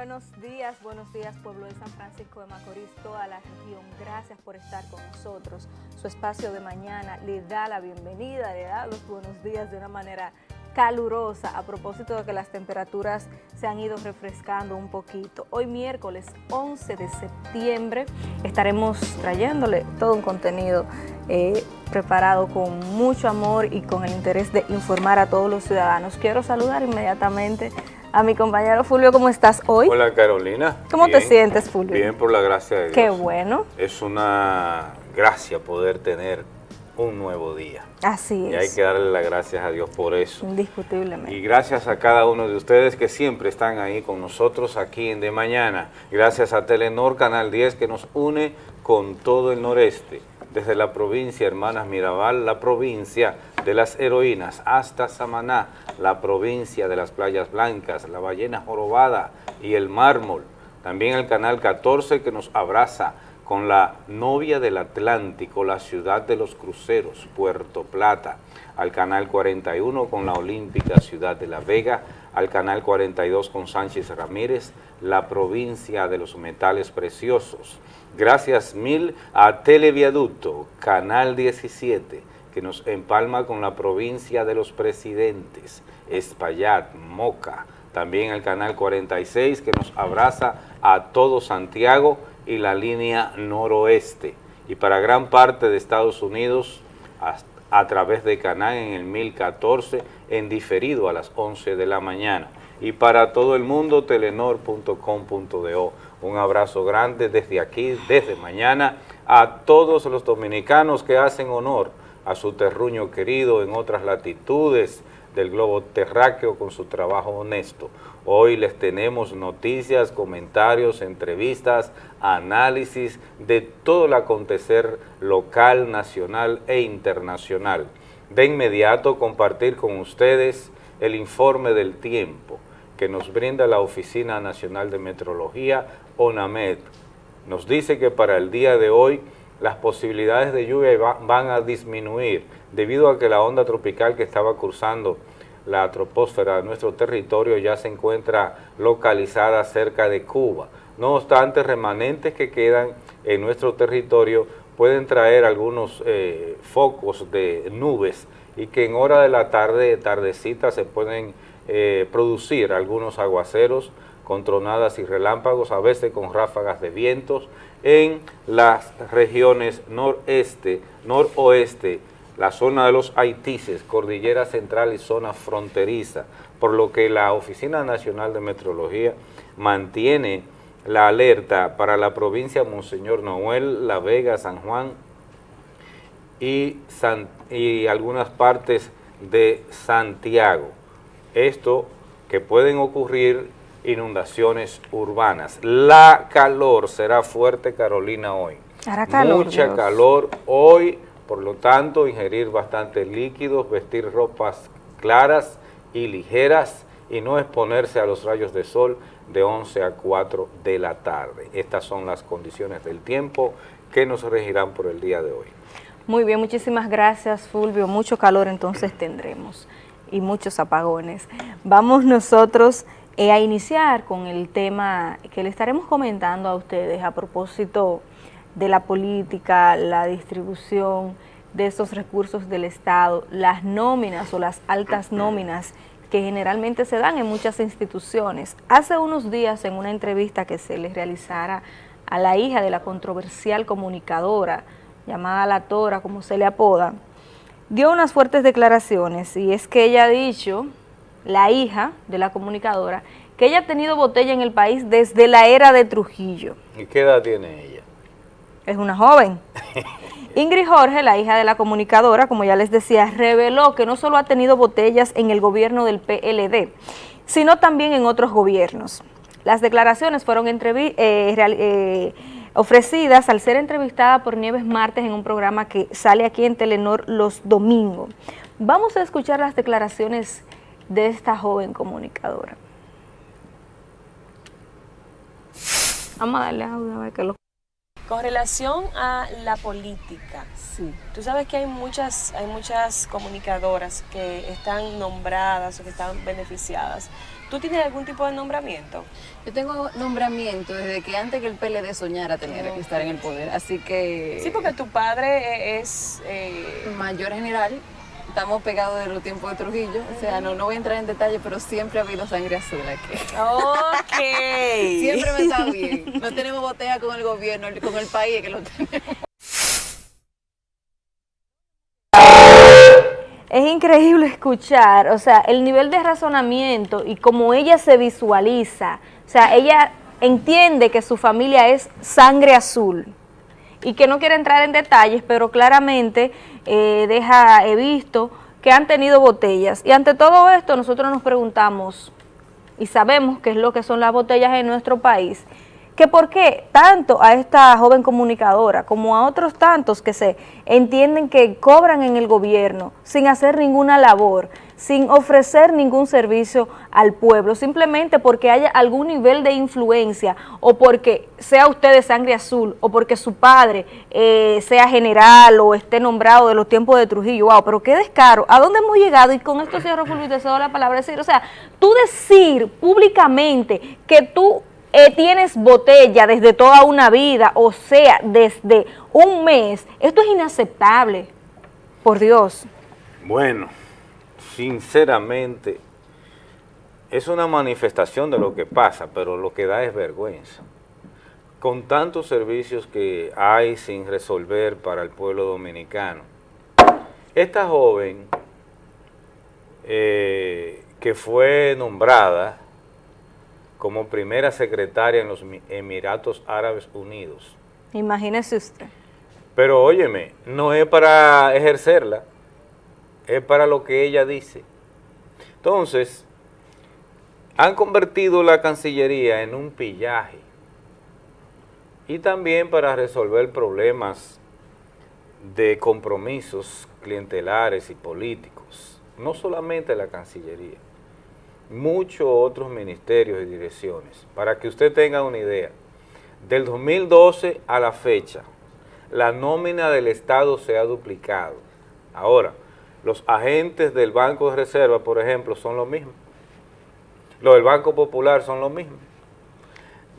Buenos días, buenos días pueblo de San Francisco de Macorís, toda la región. Gracias por estar con nosotros. Su espacio de mañana le da la bienvenida, le da los buenos días de una manera calurosa a propósito de que las temperaturas se han ido refrescando un poquito. Hoy miércoles 11 de septiembre estaremos trayéndole todo un contenido eh, preparado con mucho amor y con el interés de informar a todos los ciudadanos. Quiero saludar inmediatamente a mi compañero Fulvio. ¿Cómo estás hoy? Hola Carolina. ¿Cómo te sientes Fulvio? Bien, por la gracia de Dios. Qué bueno. Es una gracia poder tener un nuevo día. Así es. Y hay que darle las gracias a Dios por eso. Indiscutiblemente. Y gracias a cada uno de ustedes que siempre están ahí con nosotros aquí en De Mañana. Gracias a Telenor Canal 10 que nos une con todo el noreste. Desde la provincia Hermanas Mirabal, la provincia de las heroínas, hasta Samaná, la provincia de las playas blancas, la ballena jorobada y el mármol. También el canal 14 que nos abraza con la novia del Atlántico, la ciudad de los cruceros, Puerto Plata, al canal 41 con la olímpica ciudad de La Vega, al canal 42 con Sánchez Ramírez, la provincia de los metales preciosos. Gracias mil a Televiaducto, canal 17, que nos empalma con la provincia de los presidentes, Espaillat, Moca, también el canal 46 que nos abraza a todo Santiago y la línea noroeste. Y para gran parte de Estados Unidos, a, través de Canal en el 1014, en diferido a las 11 de la mañana. Y para todo el mundo, telenor.com.do. Un abrazo grande desde aquí, desde mañana, a todos los dominicanos que hacen honor a su terruño querido en otras latitudes del globo terráqueo con su trabajo honesto. Hoy les tenemos noticias, comentarios, entrevistas, análisis de todo el acontecer local, nacional e internacional. De inmediato compartir con ustedes el informe del tiempo que nos brinda la Oficina Nacional de Metrología, ONAMED. Nos dice que para el día de hoy las posibilidades de lluvia van a disminuir debido a que la onda tropical que estaba cruzando la troposfera de nuestro territorio ya se encuentra localizada cerca de Cuba. No obstante, remanentes que quedan en nuestro territorio pueden traer algunos eh, focos de nubes y que en hora de la tarde, tardecita, se pueden eh, producir algunos aguaceros con tronadas y relámpagos, a veces con ráfagas de vientos, en las regiones noreste, noroeste, la zona de los Haitises, Cordillera Central y zona fronteriza, por lo que la Oficina Nacional de Meteorología mantiene la alerta para la provincia Monseñor Noel, La Vega, San Juan y, y algunas partes de Santiago. Esto que pueden ocurrir inundaciones urbanas. La calor será fuerte, Carolina, hoy. Hará calor, Mucha Dios. calor hoy, por lo tanto, ingerir bastantes líquidos, vestir ropas claras y ligeras y no exponerse a los rayos de sol de 11 a 4 de la tarde. Estas son las condiciones del tiempo que nos regirán por el día de hoy. Muy bien, muchísimas gracias Fulvio. Mucho calor entonces tendremos y muchos apagones. Vamos nosotros eh, a iniciar con el tema que le estaremos comentando a ustedes a propósito de la política, la distribución de estos recursos del Estado, las nóminas o las altas nóminas que generalmente se dan en muchas instituciones. Hace unos días en una entrevista que se le realizara a la hija de la controversial comunicadora, llamada La Tora, como se le apoda, dio unas fuertes declaraciones y es que ella ha dicho, la hija de la comunicadora, que ella ha tenido botella en el país desde la era de Trujillo. ¿Y qué edad tiene ella? Es una joven. Ingrid Jorge, la hija de la comunicadora, como ya les decía, reveló que no solo ha tenido botellas en el gobierno del PLD, sino también en otros gobiernos. Las declaraciones fueron eh, eh, ofrecidas al ser entrevistada por Nieves Martes en un programa que sale aquí en Telenor los domingos. Vamos a escuchar las declaraciones de esta joven comunicadora. Vamos a darle audio a ver que lo... Con relación a la política, Sí. tú sabes que hay muchas, hay muchas comunicadoras que están nombradas o que están beneficiadas. ¿Tú tienes algún tipo de nombramiento? Yo tengo nombramiento desde que antes que el PLD soñara tener que estar en el poder, así que Sí, porque tu padre e- es... eh, mayor general, estamos pegados de los tiempos de Trujillo, o sea, no, no voy a entrar en detalle, pero siempre ha habido sangre azul aquí. Ok. Siempre me está bien. No tenemos botella con el gobierno, con el país que lo tenemos. Es increíble escuchar, o sea, el nivel de razonamiento y cómo ella se visualiza. O sea, ella entiende que su familia es sangre azul y que no quiere entrar en detalles, pero claramente eh, deja, he visto que han tenido botellas. Y ante todo esto nosotros nos preguntamos, y sabemos qué es lo que son las botellas en nuestro país, que por qué tanto a esta joven comunicadora como a otros tantos que se entienden que cobran en el gobierno sin hacer ninguna labor, sin ofrecer ningún servicio al pueblo, simplemente porque haya algún nivel de influencia o porque sea usted de sangre azul o porque su padre eh, sea general o esté nombrado de los tiempos de Trujillo, wow, pero qué descaro, ¿a dónde hemos llegado? Y con esto cierro, Fulvio, te cedo la palabra, decir, o sea, tú decir públicamente que tú eh, tienes botella desde toda una vida, o sea, desde un mes, esto es inaceptable, por Dios. Bueno, sinceramente, es una manifestación de lo que pasa, pero lo que da es vergüenza. Con tantos servicios que hay sin resolver para el pueblo dominicano. Esta joven, eh, que fue nombrada como primera secretaria en los Mi- Emiratos Árabes Unidos, Imagínese usted. pero óyeme, no es para ejercerla, es para lo que ella dice. Entonces, han convertido la Cancillería en un pillaje y también para resolver problemas de compromisos clientelares y políticos, no solamente la Cancillería, muchos otros ministerios y direcciones. Para que usted tenga una idea, del 2012 a la fecha, la nómina del Estado se ha duplicado. Ahora, los agentes del Banco de Reserva, por ejemplo, son los mismos. Los del Banco Popular son los mismos.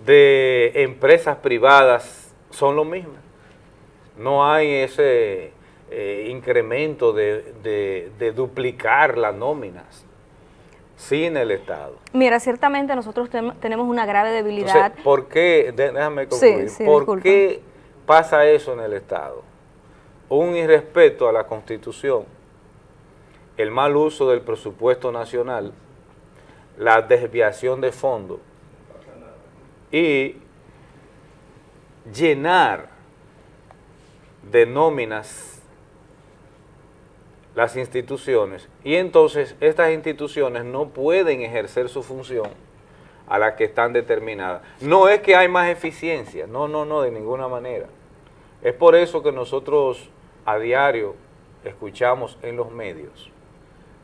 De empresas privadas son los mismos. No hay ese eh, incremento de, de- de duplicar las nóminas sin el Estado. Mira, ciertamente nosotros tenemos una grave debilidad. Entonces, ¿por qué, déjame concluir, sí, ¿por disculpa. qué pasa eso en el Estado? Un irrespeto a la Constitución, el mal uso del presupuesto nacional, la desviación de fondos y llenar de nóminas las instituciones y entonces estas instituciones no pueden ejercer su función a la que están determinadas. No es que hay más eficiencia, no, no, no, de ninguna manera. Es por eso que nosotros a diario escuchamos en los medios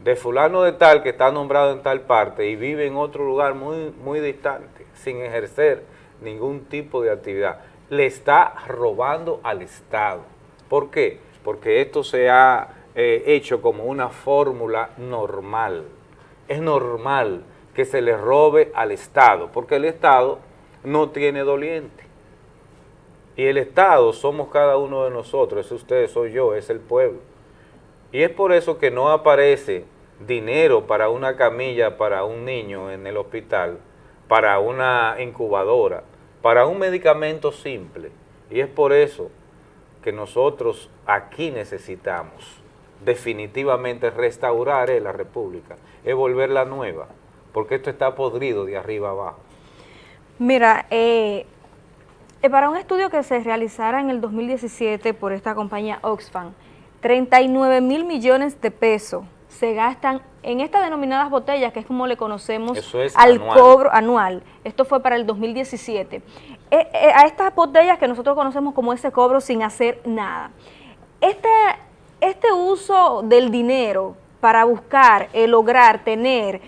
de fulano de tal que está nombrado en tal parte y vive en otro lugar muy, muy distante, sin ejercer ningún tipo de actividad. Le está robando al Estado. ¿Por qué? Porque esto se ha eh, hecho como una fórmula normal. Es normal que se le robe al Estado, porque el Estado no tiene doliente. Y el Estado somos cada uno de nosotros, es usted, soy yo, es el pueblo. Y es por eso que no aparece dinero para una camilla para un niño en el hospital, para una incubadora, para un medicamento simple. Y es por eso que nosotros aquí necesitamos definitivamente restaurar eh, la República, es volverla nueva, porque esto está podrido de arriba abajo. Mira, eh, eh, para un estudio que se realizara en el 2017 por esta compañía Oxfam, 39 mil millones de pesos se gastan en estas denominadas botellas, que es como le conocemos es al anual. cobro anual. Esto fue para el 2017. Eh, eh, a estas botellas que nosotros conocemos como ese cobro sin hacer nada. Este, este uso del dinero para buscar, eh, lograr tener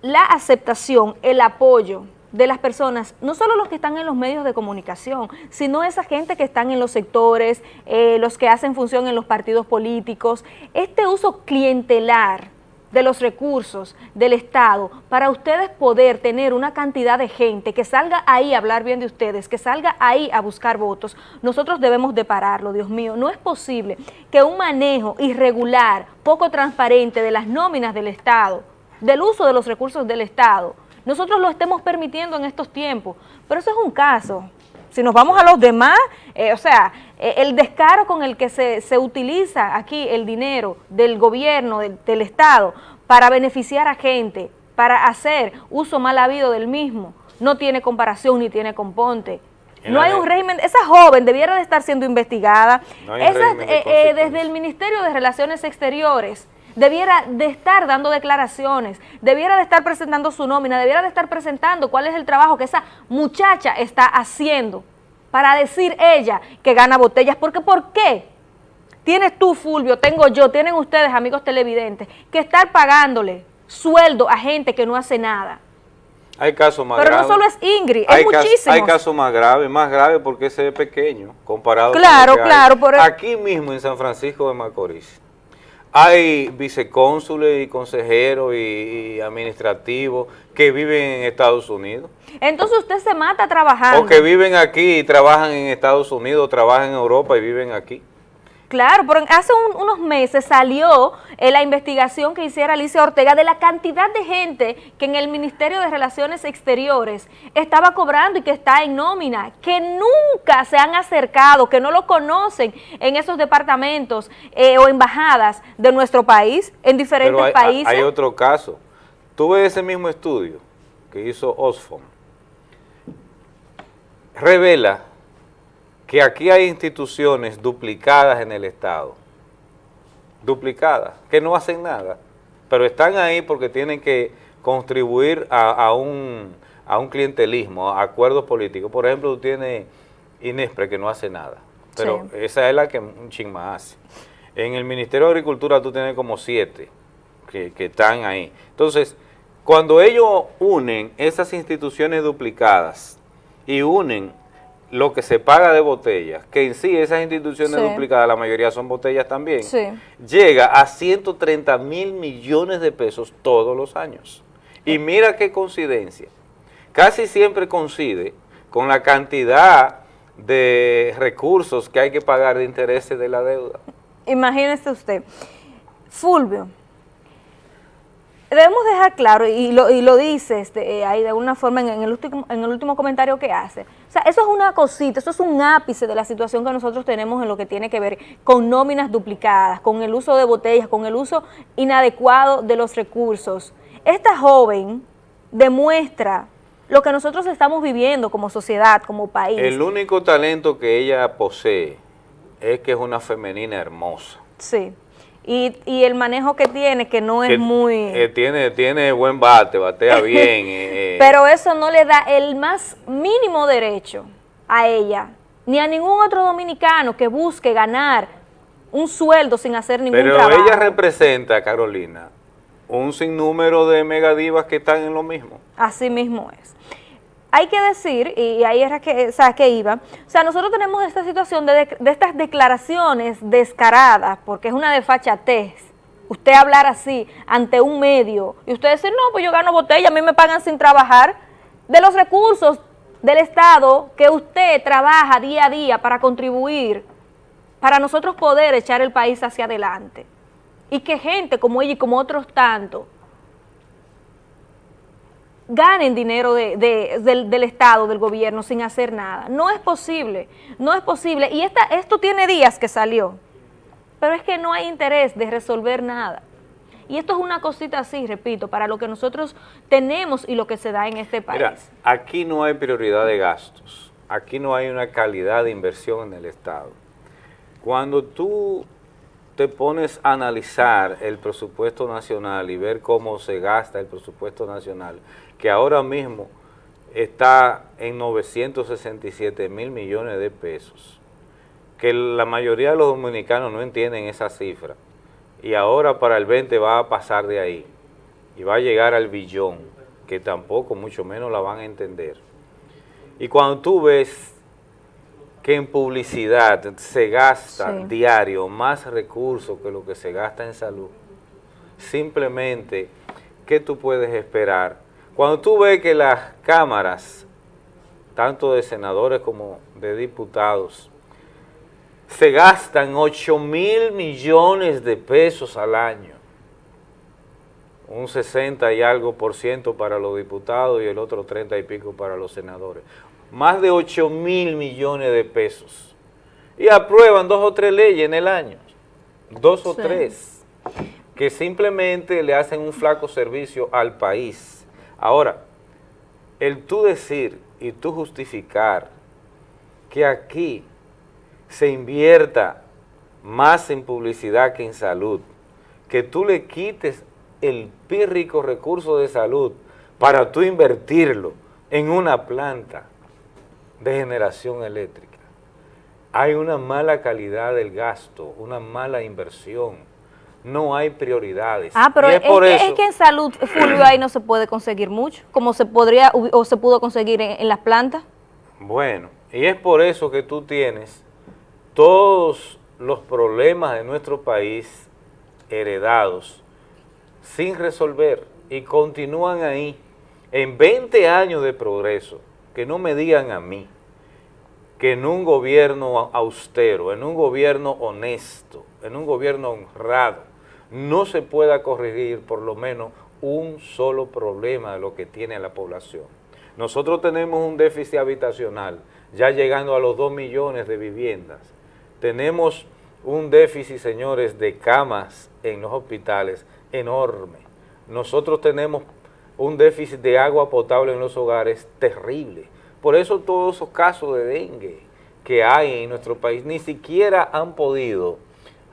la aceptación, el apoyo de las personas, no solo los que están en los medios de comunicación, sino esa gente que están en los sectores, eh, los que hacen función en los partidos políticos, este uso clientelar de los recursos del Estado para ustedes poder tener una cantidad de gente que salga ahí a hablar bien de ustedes, que salga ahí a buscar votos, nosotros debemos de pararlo, Dios mío. No es posible que un manejo irregular, poco transparente de las nóminas del Estado, del uso de los recursos del Estado, nosotros lo estemos permitiendo en estos tiempos, pero eso es un caso. Si nos vamos a los demás, eh, o sea, eh, el descaro con el que se, utiliza aquí el dinero del gobierno, del, Estado, para beneficiar a gente, para hacer uso mal habido del mismo, no tiene comparación ni tiene componte. No hay un régimen, esa joven debiera de estar siendo investigada, eh, desde el Ministerio de Relaciones Exteriores, debiera de estar dando declaraciones, debiera de estar presentando su nómina, debiera de estar presentando cuál es el trabajo que esa muchacha está haciendo para decir ella que gana botellas, porque ¿por qué? Tienes tú, Fulvio, tengo yo, tienen ustedes, amigos televidentes, que estar pagándole sueldo a gente que no hace nada. Hay casos más Pero graves. no solo es Ingrid, hay, muchísimos. hay casos más graves, más graves porque ese es pequeño comparado claro, con Claro, claro. Aquí mismo en San Francisco de Macorís hay vicecónsules y consejeros y, administrativos que viven en Estados Unidos. Entonces usted se mata trabajando. O que viven aquí y trabajan en Estados Unidos, trabajan en Europa y viven aquí. Claro, pero hace unos meses salió eh, la investigación que hiciera Alicia Ortega de la cantidad de gente que en el Ministerio de Relaciones Exteriores estaba cobrando y que está en nómina, que nunca se han acercado, que no lo conocen en esos departamentos eh, o embajadas de nuestro país, en diferentes países. Hay otro caso. Tuve ese mismo estudio que hizo Osfom. Revela que aquí hay instituciones duplicadas en el Estado, duplicadas, que no hacen nada, pero están ahí porque tienen que contribuir a, un, a un clientelismo, a acuerdos políticos. Por ejemplo, tú tienes Inespre que no hace nada, pero esa es la que un ching hace. En el Ministerio de Agricultura tú tienes como siete que, que están ahí. Entonces, cuando ellos unen esas instituciones duplicadas y unen lo que se paga de botellas, que en sí esas instituciones duplicadas, la mayoría son botellas también, llega a 130 mil millones de pesos todos los años. Y mira qué coincidencia, casi siempre coincide con la cantidad de recursos que hay que pagar de intereses de la deuda. Imagínese usted, Fulvio, debemos dejar claro, y lo, y lo dice este, eh, ahí de alguna forma en, el último, en el último comentario que hace, o sea, eso es una cosita, eso es un ápice de la situación que nosotros tenemos en lo que tiene que ver con nóminas duplicadas, con el uso de botellas, con el uso inadecuado de los recursos. Esta joven demuestra lo que nosotros estamos viviendo como sociedad, como país. El único talento que ella posee es que es una femenina hermosa. Sí y, y el manejo que tiene, que no es muy... Eh, tiene, tiene buen bate, batea bien. Eh, eh. Pero eso no le da el más mínimo derecho a ella, ni a ningún otro dominicano que busque ganar un sueldo sin hacer ningún trabajo. Pero ella representa, Carolina, un sinnúmero de megadivas que están en lo mismo. Así mismo es hay que decir, y ahí era que, que iba, o sea, nosotros tenemos esta situación de, estas declaraciones descaradas, porque es una desfachatez, usted hablar así ante un medio, y usted decir, no, pues yo gano botella, a mí me pagan sin trabajar, de los recursos del Estado que usted trabaja día a día para contribuir, para nosotros poder echar el país hacia adelante. Y que gente como ella y como otros tantos, ganen dinero del, Estado, del gobierno, sin hacer nada. No es posible, no es posible. Y esta, esto tiene días que salió, pero es que no hay interés de resolver nada. Y esto es una cosita así, repito, para lo que nosotros tenemos y lo que se da en este país. Mira, aquí no hay prioridad de gastos, aquí no hay una calidad de inversión en el Estado. Cuando tú te pones a analizar el presupuesto nacional y ver cómo se gasta el presupuesto nacional, que ahora mismo está en 967 mil millones de pesos, que la mayoría de los dominicanos no entienden esa cifra, y ahora para el 20 va a pasar de ahí, y va a llegar al billón. que tampoco mucho menos la van a entender. Y cuando tú ves que en publicidad se gasta Sí. diario más recursos que lo que se gasta en salud, simplemente, ¿qué tú puedes esperar? Cuando tú ves que las cámaras, tanto de senadores como de diputados, se gastan 8 mil millones de pesos al año, un 60 y algo por ciento para los diputados y el otro 30 y pico para los senadores. Más de 8 mil millones de pesos. Y aprueban dos o tres leyes en el año, dos o Sí. tres, que simplemente le hacen un flaco servicio al país. Ahora, el tú decir y tú justificar que aquí se invierta más en publicidad que en salud, que tú le quites el pírrico recurso de salud para tú invertirlo en una planta de generación eléctrica. Hay una mala calidad del gasto, una mala inversión, no hay prioridades. Ah, pero es, por que, eso- es que en salud, Fulvio, ahí no se puede conseguir mucho, como se podría o se pudo conseguir en, en las plantas. Bueno, y es por eso que tú tienes todos los problemas de nuestro país heredados sin resolver y continúan ahí en 20 años de progreso. Que no me digan a mí que en un gobierno austero, en un gobierno honesto, en un gobierno honrado, no se pueda corregir por lo menos un solo problema de lo que tiene la población. Nosotros tenemos un déficit habitacional, ya llegando a los 2 millones de viviendas. Tenemos un déficit, señores, de camas en los hospitales enorme. Nosotros tenemos un déficit de agua potable en los hogares terrible. Por eso todos esos casos de dengue que hay en nuestro país ni siquiera han podido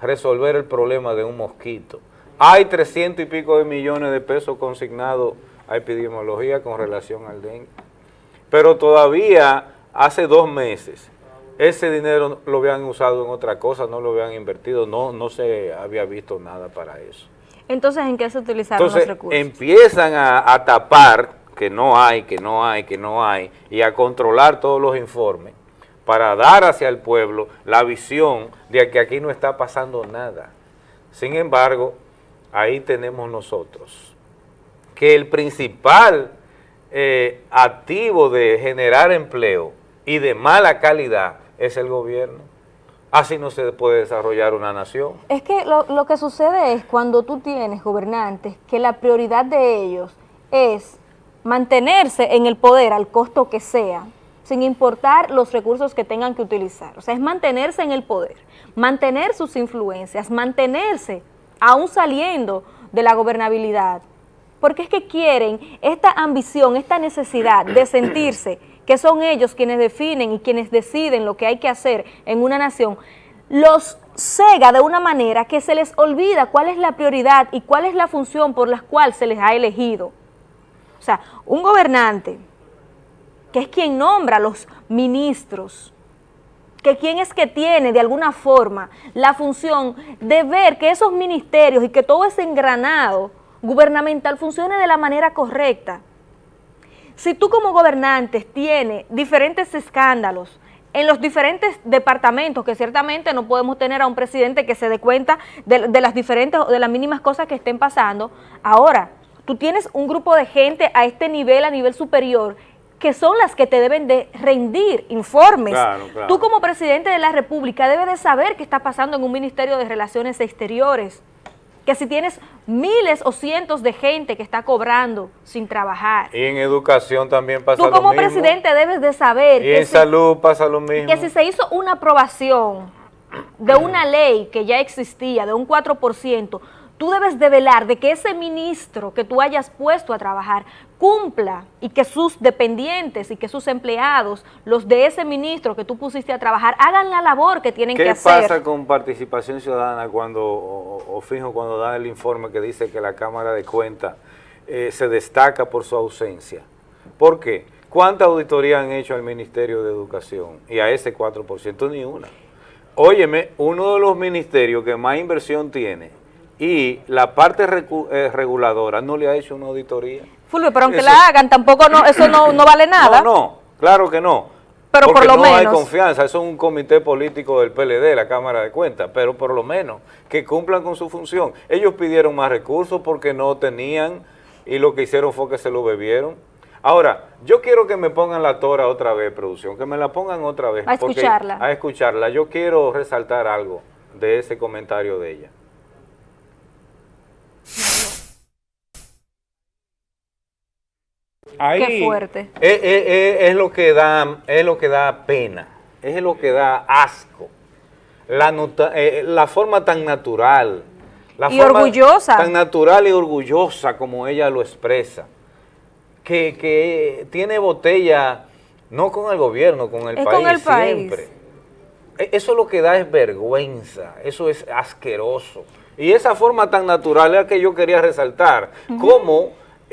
resolver el problema de un mosquito. Hay 300 y pico de millones de pesos consignados a epidemiología con relación al dengue. Pero todavía hace dos meses ese dinero lo habían usado en otra cosa, no lo habían invertido, no, no se había visto nada para eso. Entonces, ¿en qué se utilizaron Entonces los recursos? empiezan a, a tapar que no hay, que no hay, que no hay, y a controlar todos los informes para dar hacia el pueblo la visión de que aquí no está pasando nada. Sin embargo, ahí tenemos nosotros que el principal eh, activo de generar empleo y de mala calidad es el gobierno. Así no se puede desarrollar una nación. Es que lo, lo que sucede es cuando tú tienes gobernantes que la prioridad de ellos es mantenerse en el poder al costo que sea, sin importar los recursos que tengan que utilizar. O sea, es mantenerse en el poder, mantener sus influencias, mantenerse aún saliendo de la gobernabilidad. Porque es que quieren esta ambición, esta necesidad de sentirse que son ellos quienes definen y quienes deciden lo que hay que hacer en una nación, los cega de una manera que se les olvida cuál es la prioridad y cuál es la función por la cual se les ha elegido. O sea, un gobernante que es quien nombra a los ministros, que quien es que tiene de alguna forma la función de ver que esos ministerios y que todo ese engranado gubernamental funcione de la manera correcta. Si tú como gobernantes tienes diferentes escándalos en los diferentes departamentos, que ciertamente no podemos tener a un presidente que se dé cuenta de, de las diferentes de las mínimas cosas que estén pasando, ahora tú tienes un grupo de gente a este nivel, a nivel superior, que son las que te deben de rendir informes. Claro, claro. Tú como presidente de la República debes de saber qué está pasando en un Ministerio de Relaciones Exteriores, que si tienes miles o cientos de gente que está cobrando sin trabajar. Y en educación también pasa Tú lo como mismo. presidente debes de saber Y que en si, salud pasa lo mismo. que si se hizo una aprobación de una ley que ya existía, de un 4%, tú debes de velar de que ese ministro que tú hayas puesto a trabajar cumpla y que sus dependientes y que sus empleados, los de ese ministro que tú pusiste a trabajar, hagan la labor que tienen que ¿Qué hacer. pasa con participación ciudadana cuando, o, o fijo cuando da el informe que dice que la Cámara de Cuentas eh, se destaca por su ausencia? ¿Por qué? ¿Cuánta auditoría han hecho al Ministerio de Educación? Y a ese 4%, ni una. Óyeme, uno de los ministerios que más inversión tiene y la parte eh, reguladora no le ha hecho una auditoría. Fulvio, pero aunque Eso- la hagan, tampoco no, eso no, no vale nada. No, no, claro que no. Pero por Porque lo no hay confianza, eso es un comité político del PLD, la Cámara de Cuentas, pero por lo menos que cumplan con su función. Ellos pidieron más recursos porque no tenían y lo que hicieron fue que se lo bebieron. Ahora, yo quiero que me pongan la tora otra vez, producción, que me la pongan otra vez. A escucharla. A escucharla. Yo quiero resaltar algo de ese comentario de ella. Ahí Qué fuerte. Es, es- es- es lo que da, es lo que da pena, es lo que da asco. La, nota- eh, la forma tan natural, la Y forma orgullosa. tan natural y orgullosa como ella lo expresa, que, que tiene botella no con el gobierno, con el Es país con el país. siempre. E- Eso lo que da es vergüenza, eso es asqueroso. Y esa forma tan natural es la que yo quería resaltar, cómo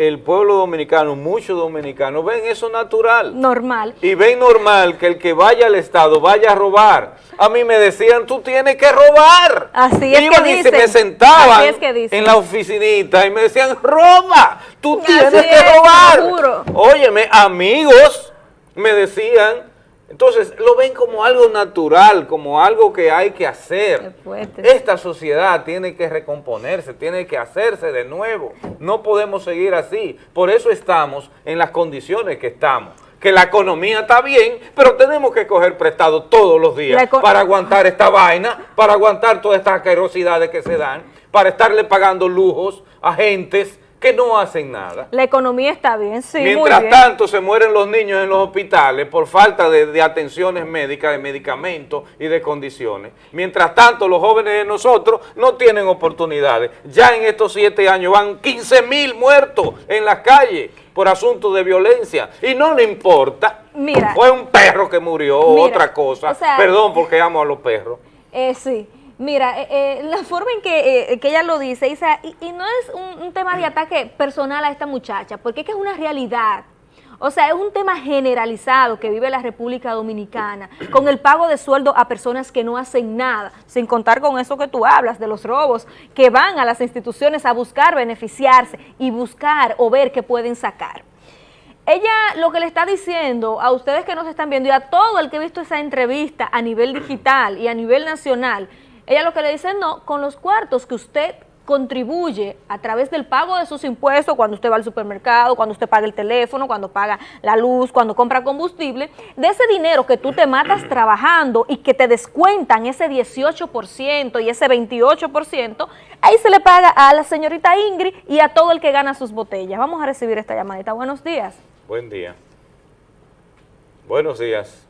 el pueblo dominicano, muchos dominicanos, ven eso natural. Normal. Y ven normal que el que vaya al Estado vaya a robar. A mí me decían, tú tienes que robar. Así es que Iban y se dicen. me sentaban Así es que dicen. en la oficinita y me decían, roba, tú Así tienes es, que lo robar. juro. Óyeme, amigos, me decían. Entonces, lo ven como algo natural, como algo que hay que hacer. Esta sociedad tiene que recomponerse, tiene que hacerse de nuevo. No podemos seguir así. Por eso estamos en las condiciones que estamos. Que la economía está bien, pero tenemos que coger prestado todos los días para aguantar esta vaina, para aguantar todas estas asquerosidades que se dan, para estarle pagando lujos a gentes que no hacen nada. La economía está bien, sí, muy Mientras bien. tanto se mueren los niños en los hospitales por falta de, de atenciones médicas, de medicamentos y de condiciones. Mientras tanto los jóvenes de nosotros no tienen oportunidades. Ya en estos siete años van 15 mil muertos en las calles por asuntos de violencia y no le importa. Mira. Fue un perro que murió o otra cosa. o sea- Perdón porque amo a los perros. Eh, sí. Mira, eh, eh, la forma en que, eh, que ella lo dice, Isa, y, y no es un, un tema de ataque personal a esta muchacha, porque es que es una realidad. O sea, es un tema generalizado que vive la República Dominicana, con el pago de sueldo a personas que no hacen nada, sin contar con eso que tú hablas, de los robos, que van a las instituciones a buscar beneficiarse y buscar o ver qué pueden sacar. Ella lo que le está diciendo a ustedes que nos están viendo y a todo el que ha visto esa entrevista a nivel digital y a nivel nacional, ella lo que le dice, no, con los cuartos que usted contribuye a través del pago de sus impuestos, cuando usted va al supermercado, cuando usted paga el teléfono, cuando paga la luz, cuando compra combustible, de ese dinero que tú te matas trabajando y que te descuentan ese 18% y ese 28%, ahí se le paga a la señorita Ingrid y a todo el que gana sus botellas. Vamos a recibir esta llamadita. Buenos días. Buen día. Buenos días.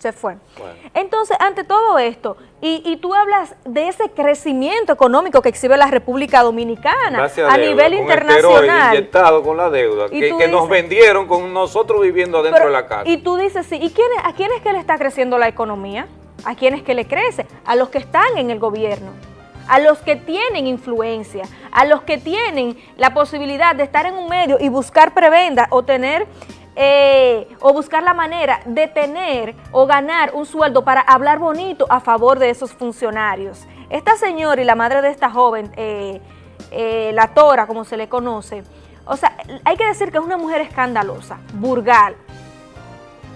Se fue. Bueno. Entonces, ante todo esto, y, y tú hablas de ese crecimiento económico que exhibe la República Dominicana a nivel con internacional. inyectado con la deuda, Y que, que nos vendieron con nosotros viviendo adentro Pero- de la casa. Y tú dices, sí, ¿y quién, a quién es que le está creciendo la economía? ¿A quién es que le crece? A los que están en el gobierno, a los que tienen influencia, a los que tienen la posibilidad de estar en un medio y buscar prebenda o tener... eh, o buscar la manera de tener o ganar un sueldo para hablar bonito a favor de esos funcionarios. Esta señora y la madre de esta joven, eh, eh, la Tora, como se le conoce, o sea, hay que decir que es una mujer escandalosa, burgal,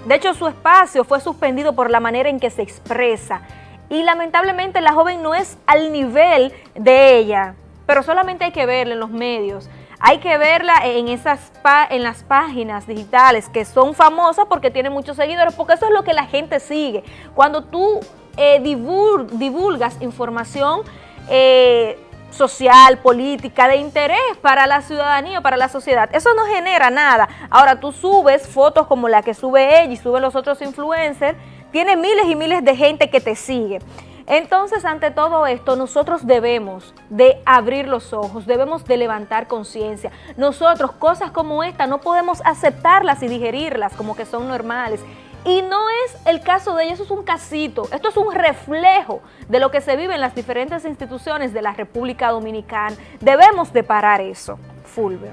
de hecho, su espacio fue suspendido por la manera en que se expresa. Y lamentablemente la joven no es al nivel de ella, pero solamente hay que verla en los medios. Hay que verla en, esas en las páginas digitales que son famosas porque tienen muchos seguidores, porque eso es lo que la gente sigue. Cuando tú eh, divul- divulgas información eh, social, política, de interés para la ciudadanía, para la sociedad. Eso no genera nada. Ahora tú subes fotos como la que sube ella y suben los otros influencers, tiene miles y miles de gente que te sigue. Entonces, ante todo esto, nosotros debemos de abrir los ojos, debemos de levantar conciencia. Nosotros, cosas como esta, no podemos aceptarlas y digerirlas como que son normales. Y no es el caso de ella, eso es un casito, esto es un reflejo de lo que se vive en las diferentes instituciones de la República Dominicana. Debemos de parar eso, Fulvio.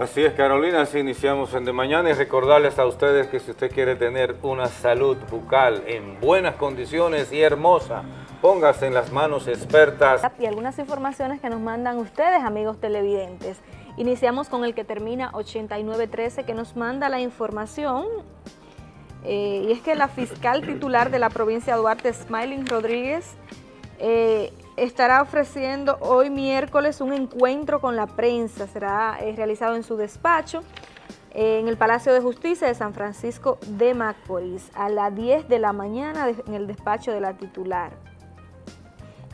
Así es, Carolina, así iniciamos en De Mañana y recordarles a ustedes que si usted quiere tener una salud bucal en buenas condiciones y hermosa, póngase en las manos expertas. Y algunas informaciones que nos mandan ustedes, amigos televidentes. Iniciamos con el que termina 8913 que nos manda la información eh, y es que la fiscal titular de la provincia de Duarte, Smiling Rodríguez, eh, estará ofreciendo hoy miércoles un encuentro con la prensa, será eh, realizado en su despacho en el Palacio de Justicia de San Francisco de Macorís a las 10 de la mañana en el despacho de la titular.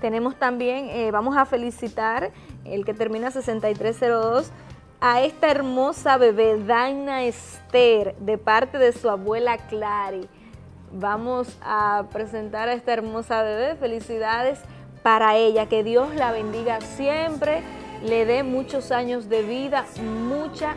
Tenemos también, vamos a felicitar el que termina 6302, a esta hermosa bebé, Daina Esther, de parte de su abuela Clary. Vamos a presentar a esta hermosa bebé, felicidades para ella, que Dios la bendiga siempre, le dé muchos años de vida, mucha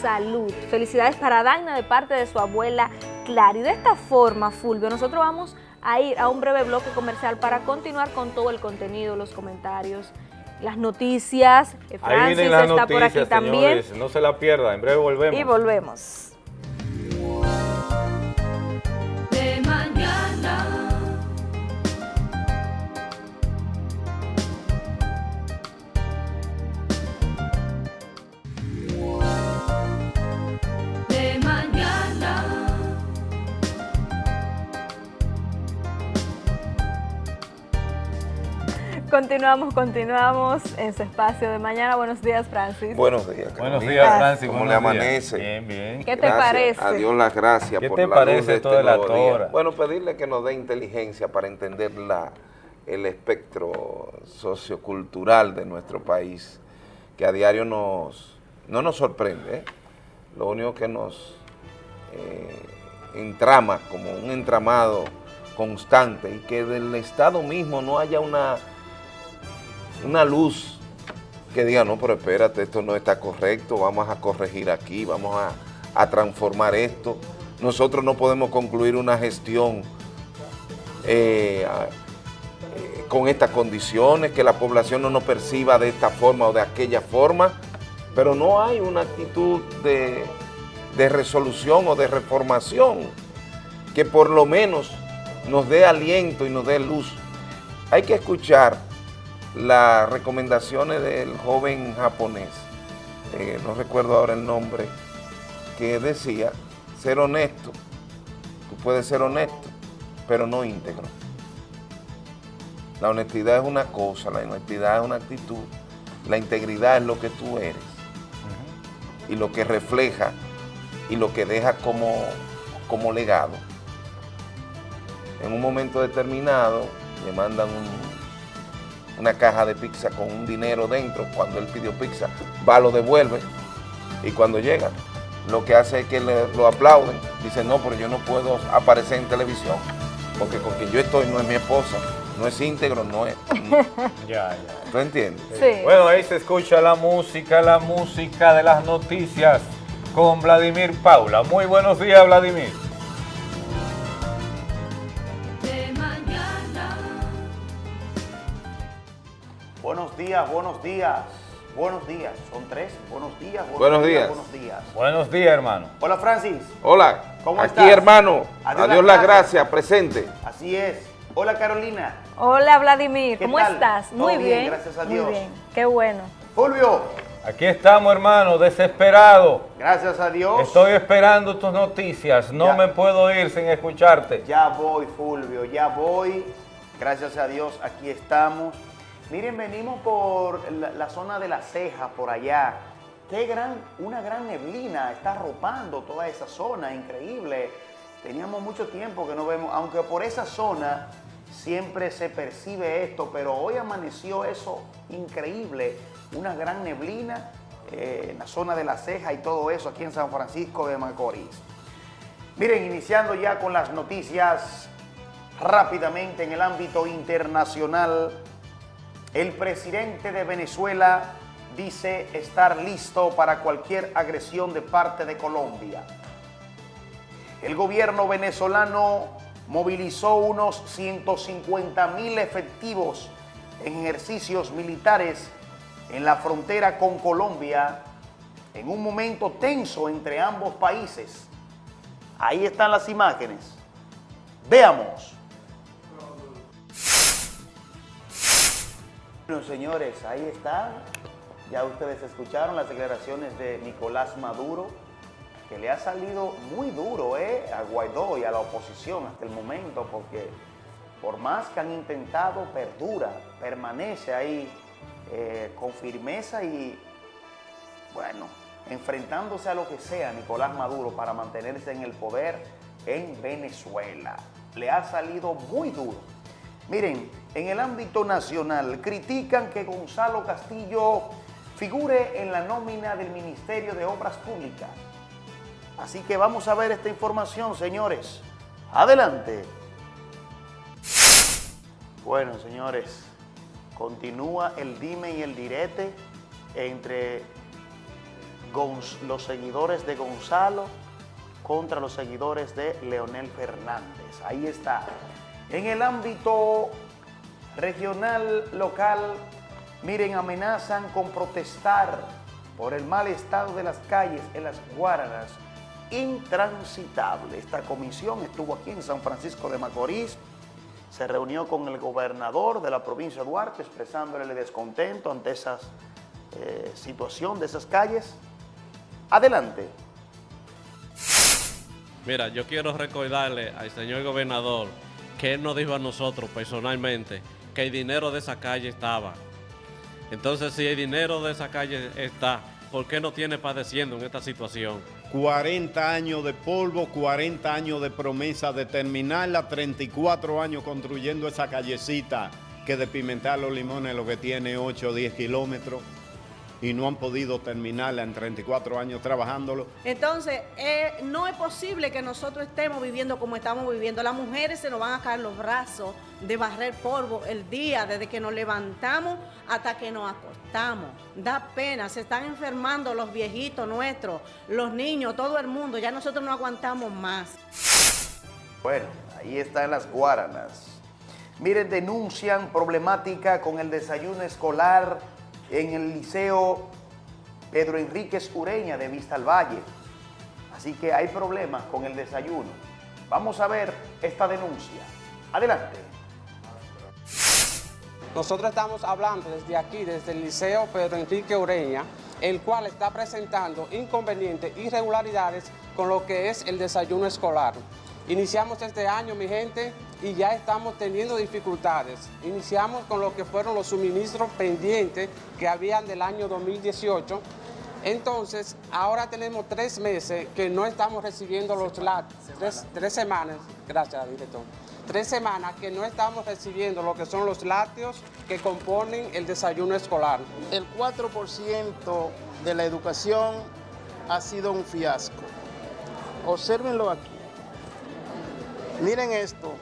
salud. Felicidades para Daina de parte de su abuela Clary. De esta forma, Fulvio, nosotros vamos a ir a un breve bloque comercial para continuar con todo el contenido, los comentarios, las noticias. Francis está por aquí también. No se la pierda, en breve volvemos. Y volvemos. Continuamos, continuamos en su espacio de mañana. Buenos días, Francis. Buenos días, Buenos días, Francis. ¿Cómo le amanece? Bien, bien. ¿Qué te parece? A Dios las gracias ¿Qué te parece todo este la tora? Bueno, pedirle que nos dé inteligencia para entender la, el espectro sociocultural de nuestro país, que a diario nos, no nos sorprende. ¿eh? Lo único que nos eh, entrama como un entramado constante y que del Estado mismo no haya una una luz que diga, no, pero espérate, esto no está correcto, vamos a corregir aquí, vamos a, transformar esto. Nosotros no podemos concluir una gestión eh, eh, con estas condiciones, que la población no nos perciba de esta forma o de aquella forma, pero no hay una actitud de, de resolución o de reformación que por lo menos nos dé aliento y nos dé luz. Hay que escuchar las recomendaciones del joven japonés, eh, no recuerdo ahora el nombre, que decía, ser honesto, tú puedes ser honesto, pero no íntegro. La honestidad es una cosa, la honestidad es una actitud, la integridad es lo que tú eres y lo que refleja y lo que deja como, como legado. En un momento determinado le mandan un una caja de pizza con un dinero dentro, cuando él pidió pizza, va, lo devuelve y cuando llega, lo que hace es que lo aplauden, dice, no, pero yo no puedo aparecer en televisión, porque con quien yo estoy no es mi esposa, no es íntegro, no es... ya, ya. ¿Tú entiendes? Sí. Bueno, ahí se escucha la música, la música de las noticias con Vladimir Paula. Muy buenos días, Vladimir. Buenos días, buenos días, buenos días. Son tres. Buenos días, buenos, días, Buenos días. Buenos días, hermano. Hola, Francis. Hola. ¿Cómo Aquí, hermano. Adiós, las gracias. Presente. Así es. Hola, Carolina. Hola, Vladimir. ¿Cómo estás? Muy bien, gracias a Dios. Muy bien. Qué bueno. Fulvio. Aquí estamos, hermano, desesperado. Gracias a Dios. Estoy esperando tus noticias. No me puedo ir sin escucharte. Ya voy, Fulvio, ya voy. Gracias a Dios, aquí estamos. Miren, venimos por la, zona de la ceja, por allá. Qué gran, una gran neblina está arropando toda esa zona, increíble. Teníamos mucho tiempo que no vemos, aunque por esa zona siempre se percibe esto, pero hoy amaneció eso increíble, una gran neblina eh, en la zona de la ceja y todo eso aquí en San Francisco de Macorís. Miren, iniciando ya con las noticias rápidamente en el ámbito internacional, el presidente de Venezuela dice estar listo para cualquier agresión de parte de Colombia. El gobierno venezolano movilizó unos 150 mil efectivos en ejercicios militares en la frontera con Colombia en un momento tenso entre ambos países. Ahí están las imágenes. Veamos. Bueno, señores, ahí está. Ya ustedes escucharon las declaraciones de Nicolás Maduro, que le ha salido muy duro ¿eh? a Guaidó y a la oposición hasta el momento, porque por más que han intentado, perdura, permanece ahí eh, con firmeza y, bueno, enfrentándose a lo que sea Nicolás Maduro para mantenerse en el poder en Venezuela. Le ha salido muy duro. Miren, en el ámbito nacional critican que Gonzalo Castillo figure en la nómina del Ministerio de Obras Públicas. Así que vamos a ver esta información, señores. Adelante. Bueno, señores, continúa el dime y el direte entre los seguidores de Gonzalo contra los seguidores de Leonel Fernández. Ahí está. En el ámbito regional, local, miren, amenazan con protestar por el mal estado de las calles en las Guaranas, intransitable. Esta comisión estuvo aquí en San Francisco de Macorís, se reunió con el gobernador de la provincia de Duarte expresándole el descontento ante esa eh, situación de esas calles. Adelante. Mira, yo quiero recordarle al señor gobernador que él nos dijo a nosotros personalmente que el dinero de esa calle estaba. Entonces, si el dinero de esa calle está, ¿por qué no tiene padeciendo en esta situación? 40 años de polvo, 40 años de promesa de terminarla, 34 años construyendo esa callecita que de Pimentar los Limones lo que tiene 8 o 10 kilómetros y no han podido terminarla en 34 años trabajándolo. Entonces, eh, no es posible que nosotros estemos viviendo como estamos viviendo. Las mujeres se nos van a caer los brazos de barrer polvo el día desde que nos levantamos hasta que nos acostamos. Da pena, se están enfermando los viejitos nuestros, los niños, todo el mundo. Ya nosotros no aguantamos más. Bueno, ahí están las guaranas. Miren, denuncian problemática con el desayuno escolar en el Liceo Pedro Enríquez Ureña de Vista al Valle. Así que hay problemas con el desayuno. Vamos a ver esta denuncia. Adelante. Nosotros estamos hablando desde aquí, desde el Liceo Pedro Enrique Ureña, el cual está presentando inconvenientes, irregularidades con lo que es el desayuno escolar. Iniciamos este año, mi gente, y ya estamos teniendo dificultades. Iniciamos con lo que fueron los suministros pendientes que habían del año 2018. Entonces, ahora tenemos tres meses que no estamos recibiendo los lácteos, tres, semanas, gracias director, tres semanas que no estamos recibiendo lo que son los lácteos que componen el desayuno escolar. El 4% de la educación ha sido un fiasco. Obsérvenlo aquí. Miren esto,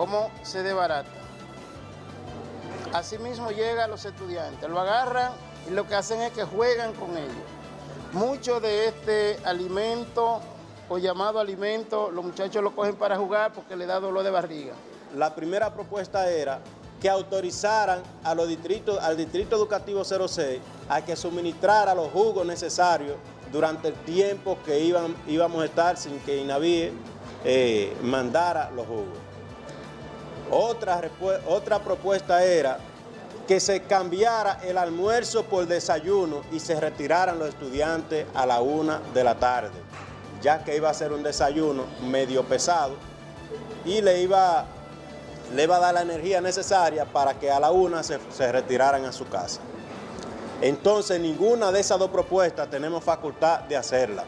cómo se debarata. Asimismo llega a los estudiantes, lo agarran y lo que hacen es que juegan con ellos. Mucho de este alimento o llamado alimento, los muchachos lo cogen para jugar porque le da dolor de barriga. La primera propuesta era que autorizaran al Distrito Educativo 06 a que suministrara los jugos necesarios durante el tiempo que íbamos a estar sin que INAVIE eh, mandara los jugos. Otra, otra propuesta era que se cambiara el almuerzo por desayuno y se retiraran los estudiantes a la una de la tarde, ya que iba a ser un desayuno medio pesado y le iba, le iba a dar la energía necesaria para que a la una se, se retiraran a su casa. Entonces, ninguna de esas dos propuestas tenemos facultad de hacerla.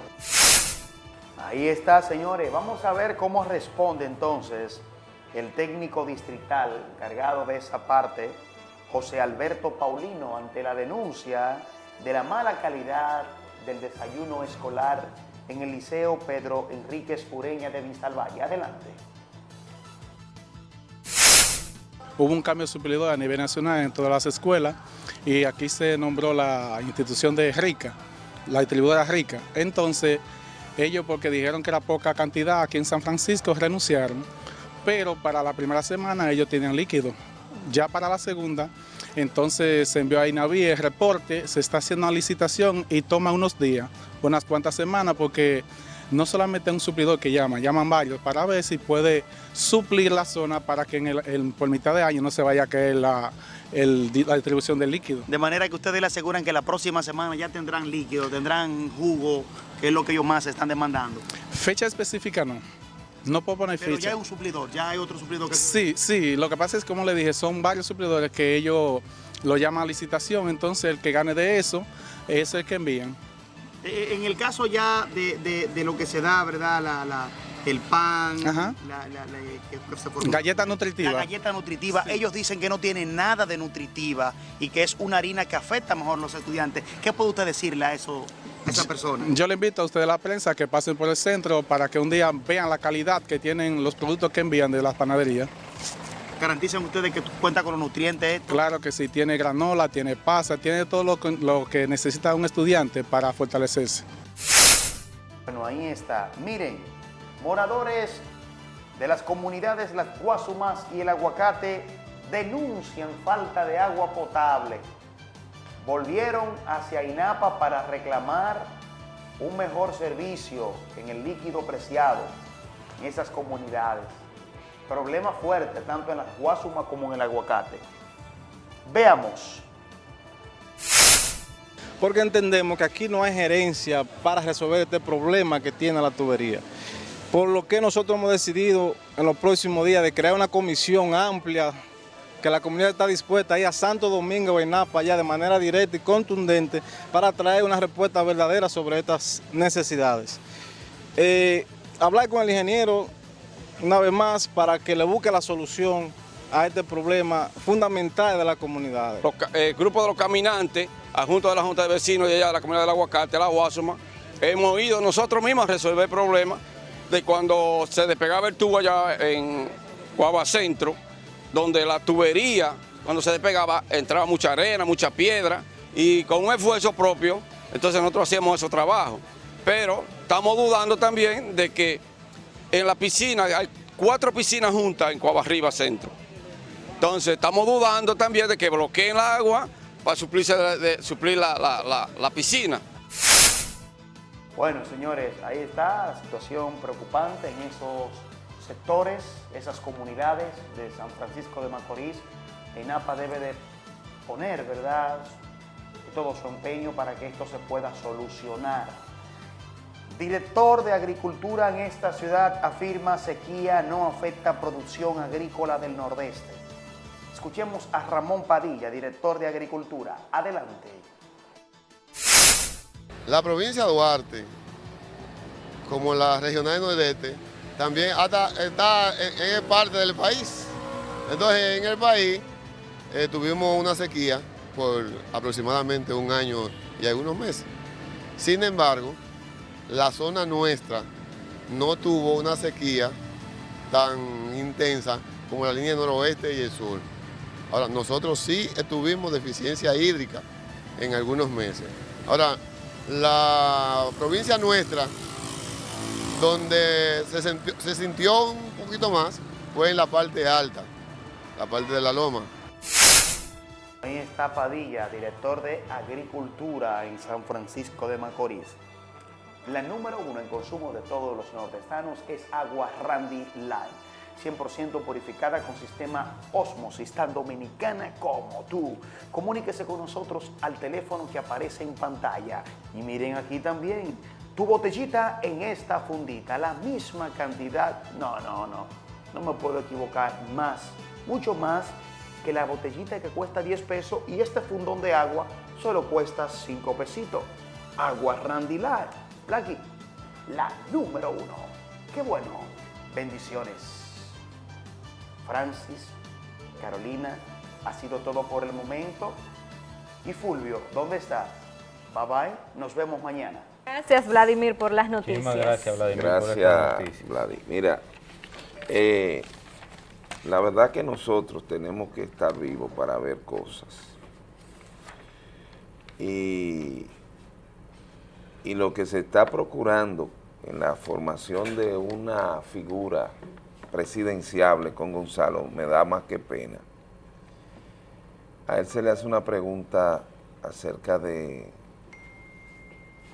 Ahí está, señores. Vamos a ver cómo responde entonces el técnico distrital encargado de esa parte, José Alberto Paulino, ante la denuncia de la mala calidad del desayuno escolar en el Liceo Pedro Enríquez Ureña de Valle. Adelante. Hubo un cambio suplidor a nivel nacional en todas las escuelas y aquí se nombró la institución de Rica, la distribuidora Rica. Entonces, ellos porque dijeron que era poca cantidad aquí en San Francisco renunciaron, pero para la primera semana ellos tenían líquido. Ya para la segunda, entonces se envió a INAVI el reporte, se está haciendo una licitación y toma unos días, unas cuantas semanas, porque no solamente un suplidor que llama, llaman varios para ver si puede suplir la zona para que en el, en- por mitad de año no se vaya a caer la, el- la distribución del líquido. De manera que ustedes le aseguran que la próxima semana ya tendrán líquido, tendrán jugo, que es lo que ellos más están demandando. Fecha específica no, no puedo poner Pero ya hay un suplidor, ya hay otro suplidor que... Sí, sí, lo que pasa es, como le dije, son varios suplidores que ellos lo llaman a licitación, entonces el que gane de eso es el que envían. Eh, En el caso ya de, de- de lo que se da, ¿verdad? La, la- el pan, la, formó. Galleta nutritiva. La galleta nutritiva, ellos dicen que no tiene nada de nutritiva y que es una harina que afecta mejor a los estudiantes. ¿Qué puede usted decirle a, eso, esa persona? Yo le invito a ustedes, la prensa, que pasen por el centro para que un día vean la calidad que tienen los productos que envían de las panaderías. ¿Garantizan ustedes que cuenta con los nutrientes? esto? Claro que sí, tiene granola, tiene pasa, tiene todo lo que, lo que necesita un estudiante para fortalecerse. Bueno, ahí está. Miren, moradores de las comunidades Las Guasumas y el Aguacate denuncian falta de agua potable. Volvieron hacia INAPA para reclamar un mejor servicio en el líquido preciado en esas comunidades. Problema fuerte tanto en Las Guasumas como en el Aguacate. Veamos. porque entendemos que aquí no hay gerencia para resolver este problema que tiene la tubería. Por lo que nosotros hemos decidido en los próximos días de crear una comisión amplia, que la comunidad está dispuesta a ir a Santo Domingo y Napa ya de manera directa y contundente para traer una respuesta verdadera sobre estas necesidades. Eh, hablar con el ingeniero una vez más para que le busque la solución a este problema fundamental de la comunidad. Ca- eh, grupos de los caminantes, junto de la Junta de Vecinos y allá de la comunidad del Aguacate, la Guasuma, hemos ido nosotros mismos a resolver el problema de cuando se despegaba el tubo allá en Guava Centro, donde la tubería, cuando se despegaba, entraba mucha arena, mucha piedra, y con un esfuerzo propio, entonces nosotros hacíamos esos trabajos. Pero estamos dudando también de que en la piscina, hay cuatro piscinas juntas en Cuava Arriba Centro. Entonces estamos dudando también de que bloqueen el agua para suplirse suplir la, la- la- la piscina. Bueno, señores, ahí está la situación preocupante en esos sectores, esas comunidades de San Francisco de Macorís. ENAPA debe de poner, ¿verdad?, todo su empeño para que esto se pueda solucionar. Director de Agricultura en esta ciudad afirma sequía no afecta producción agrícola del Nordeste. Escuchemos a Ramón Padilla, director de Agricultura. Adelante. La provincia de Duarte, como la regional nordeste, también hasta está en, en parte del país. Entonces, en el país eh, tuvimos una sequía por aproximadamente un año y algunos meses. Sin embargo, la zona nuestra no tuvo una sequía tan intensa como la línea noroeste y el sur. Ahora, nosotros sí tuvimos deficiencia hídrica en algunos meses. Ahora, la provincia nuestra, donde se sintió, un poquito más, fue en la parte alta, la parte de la loma. Ahí está Padilla, director de Agricultura en San Francisco de Macorís. La número uno en consumo de todos los nordestanos es agua Randy Line, 100% purificada con sistema Osmosis, tan dominicana como tú. Comuníquese con nosotros al teléfono que aparece en pantalla. Y miren aquí también, tu botellita en esta fundita, la misma cantidad. No, no, no, no me puedo equivocar, más, mucho más que la botellita que cuesta 10 pesos y este fundón de agua solo cuesta 5 pesitos. Agua Randy Line. Blacky, la número uno. Qué bueno. Bendiciones. Francis, Carolina, ha sido todo por el momento. Y Fulvio, ¿dónde está? Bye bye, nos vemos mañana. Gracias, Vladimir, por las noticias. Muchísimas gracias, Vladimir, por Gracias. Vladimir. Mira, eh, la verdad que nosotros tenemos que estar vivos para ver cosas. Y, y lo que se está procurando en la formación de una figura presidenciable con Gonzalo me da más que pena. A él se le hace una pregunta acerca de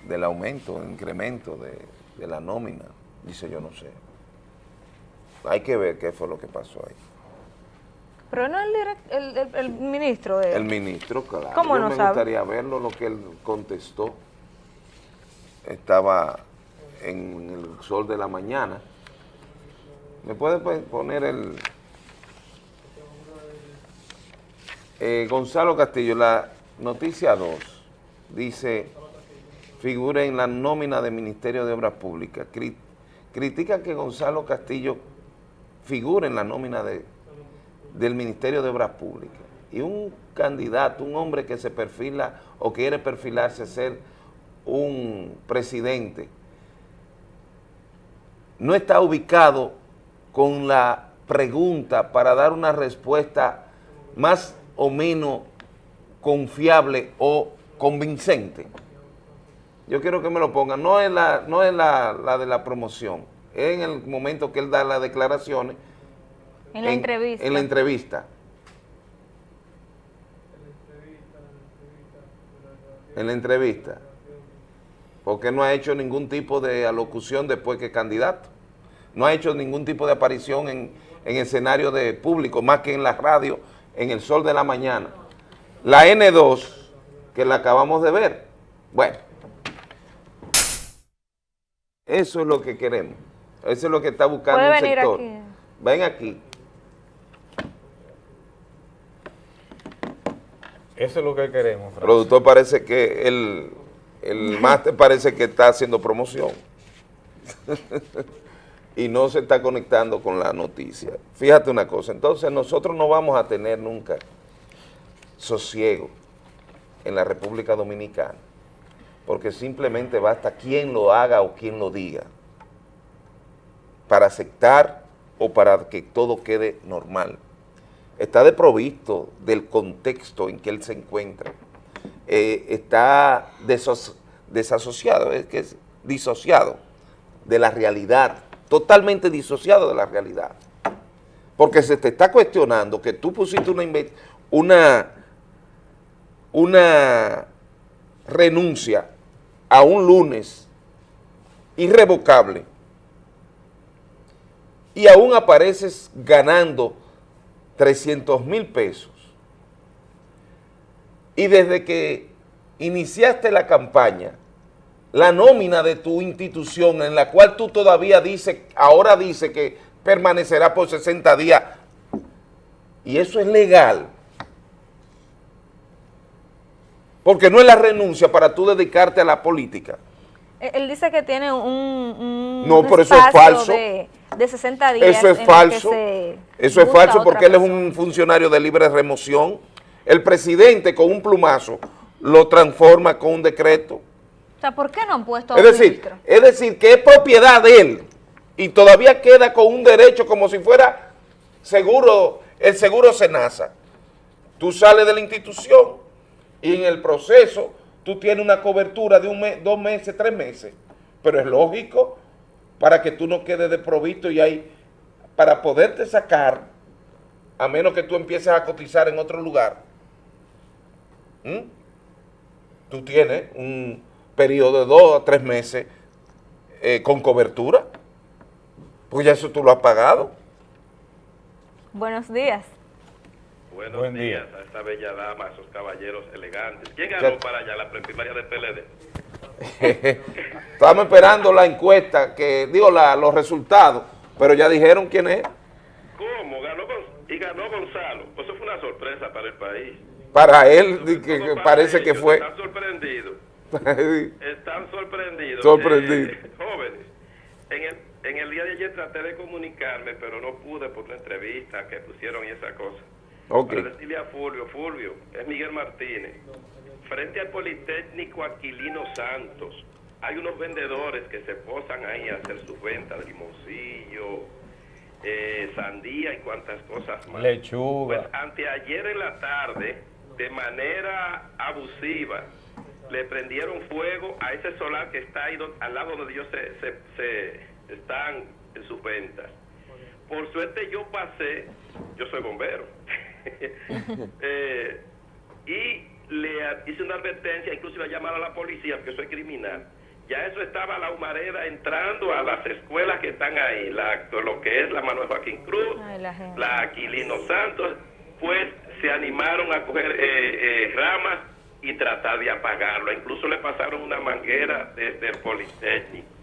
del aumento, incremento de, de la nómina. Dice, yo no sé. Hay que ver qué fue lo que pasó ahí. Pero no el, direct- el, el- el ministro de... El ministro, claro. ¿Cómo Yo no me sabe? gustaría verlo, lo que él contestó. Estaba en el sol de la mañana. ¿Me puede poner el... Eh, Gonzalo Castillo, la noticia 2, dice, figura en la nómina del Ministerio de Obras Públicas. Cri- critica que Gonzalo Castillo figure en la nómina de, del Ministerio de Obras Públicas. Y un candidato, un hombre que se perfila o quiere perfilarse a ser un presidente, no está ubicado con la pregunta para dar una respuesta más o menos confiable o convincente. Yo quiero que me lo pongan, no es la, no es la, la de la promoción, es en el momento que él da las declaraciones. En la entrevista. En la entrevista. En la entrevista. Porque no ha hecho ningún tipo de alocución después que candidato. No ha hecho ningún tipo de aparición en, en escenario de público, más que en la radio, en el sol de la mañana. La N2, que la acabamos de ver. Bueno, eso es lo que queremos. Eso es lo que está buscando venir sector. aquí. Ven aquí. Eso es lo que queremos, El Francis. productor parece que el, el máster parece que está haciendo promoción. y no se está conectando con la noticia. Fíjate una cosa, entonces nosotros no vamos a tener nunca sosiego en la República Dominicana, porque simplemente basta quien lo haga o quien lo diga para aceptar o para que todo quede normal. Está desprovisto del contexto en que él se encuentra. Eh, está desasociado, es que es disociado de la realidad, totalmente disociado de la realidad. Porque se te está cuestionando que tú pusiste una, una, una renuncia a un lunes irrevocable y aún apareces ganando 300 mil pesos. Y desde que iniciaste la campaña, la nómina de tu institución en la cual tú todavía dices, ahora dice que permanecerá por 60 días, y eso es legal, porque no es la renuncia para tú dedicarte a la política. Él él dice que tiene un, un No, pero eso es falso. De, de 60 días. Eso es falso. Eso es falso porque él es un funcionario de libre remoción. El presidente con un plumazo lo transforma con un decreto. O sea, ¿por qué no han puesto a Es decir, ministro? es decir, que es propiedad de él y todavía queda con un derecho como si fuera seguro, el seguro Senasa. Tú sales de la institución y en el proceso tú tienes una cobertura de un mes, dos meses, tres meses. Pero es lógico para que tú no quedes desprovisto y hay, para poderte sacar, a menos que tú empieces a cotizar en otro lugar, tú tienes un periodo de dos a tres meses eh, con cobertura, pues ya eso tú lo has pagado. Buenos días. Buenos Buen días a esta bella dama, a esos caballeros elegantes. ¿Quién Ya- ganó para allá la preprimaria del PLD? Estamos esperando la encuesta, que digo la- los resultados, pero ya dijeron quién es. ¿Cómo? Ganó y ganó Gonzalo. Pues eso fue una sorpresa para el país. Para él, que, que Para parece que fue. Están sorprendidos. Están sorprendidos. Sorprendido. Eh, jóvenes, en el, en el día de ayer traté de comunicarme, pero no pude por la entrevista que pusieron y esa cosa. Ok. Para decirle a Fulvio, Fulvio, es Miguel Martínez. Frente al Politécnico Aquilino Santos, hay unos vendedores que se posan ahí a hacer sus ventas, limoncillo, eh, sandía y cuantas cosas más. Lechuga. Pues anteayer en la tarde, de manera abusiva, le prendieron fuego a ese solar que está ahí do- al lado donde ellos se, se- se- están en sus ventas. Por suerte yo pasé, yo soy bombero, eh, y le hice una advertencia, incluso iba a llamar a la policía, porque soy criminal, ya eso estaba la humareda entrando a las escuelas que están ahí, la, lo que es la Manuel Joaquín Cruz, Ay, la gente. la Aquilino Santos, pues se animaron a coger eh, eh, ramas y tratar de apagarlo. Incluso le pasaron una manguera desde el Politécnico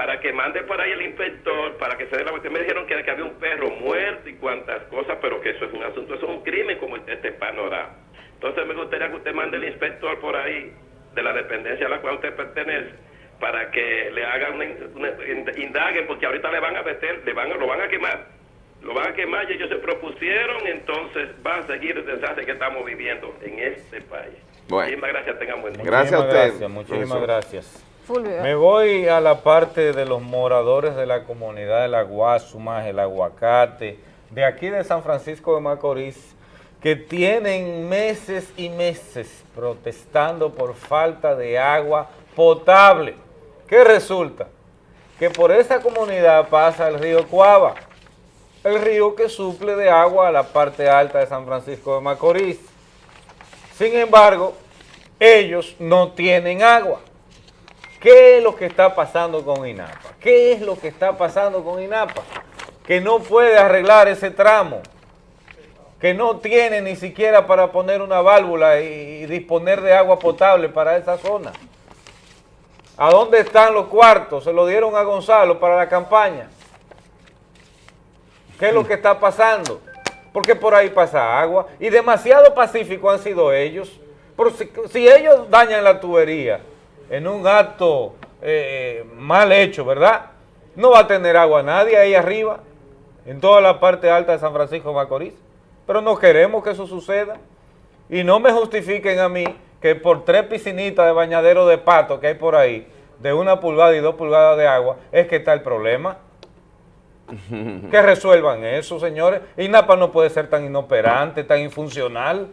para que mande por ahí el inspector, para que se dé la vuelta. Me dijeron que, que había un perro muerto y cuantas cosas, pero que eso es un asunto, eso es un crimen como este, este panorama. Entonces me gustaría que usted mande el inspector por ahí de la dependencia a la cual usted pertenece para que le hagan una, una- indaguen porque ahorita le van a meter, le van a, lo van a quemar, lo van a quemar y ellos se propusieron, entonces va a seguir el desastre que estamos viviendo en este país. Bueno. Muchísimas gracias, tengan buen día. Gracias a usted. gracias, muchísimas profesor. gracias. Me voy a la parte de los moradores de la comunidad de la Guasumas, el Aguacate, de aquí de San Francisco de Macorís, que tienen meses y meses protestando por falta de agua potable. ¿Qué resulta? Que por esa comunidad pasa el río Cuava, el río que suple de agua a la parte alta de San Francisco de Macorís. Sin embargo, ellos no tienen agua. ¿Qué es lo que está pasando con INAPA? ¿Qué es lo que está pasando con INAPA? Que no puede arreglar ese tramo, que no tiene ni siquiera para poner una válvula y, disponer de agua potable para esa zona. ¿A dónde están los cuartos? Se lo dieron a Gonzalo para la campaña. ¿Qué es lo que está pasando? Porque por ahí pasa agua y demasiado pacífico han sido ellos. Pero si, si ellos dañan la tubería en un acto eh, mal hecho, ¿verdad? No va a tener agua nadie ahí arriba, en toda la parte alta de San Francisco de Macorís. Pero no queremos que eso suceda. Y no me justifiquen a mí que por tres piscinitas de bañadero de pato que hay por ahí, de una pulgada y dos pulgadas de agua, es que está el problema. Que resuelvan eso, señores. INAPA no puede ser tan inoperante, tan infuncional,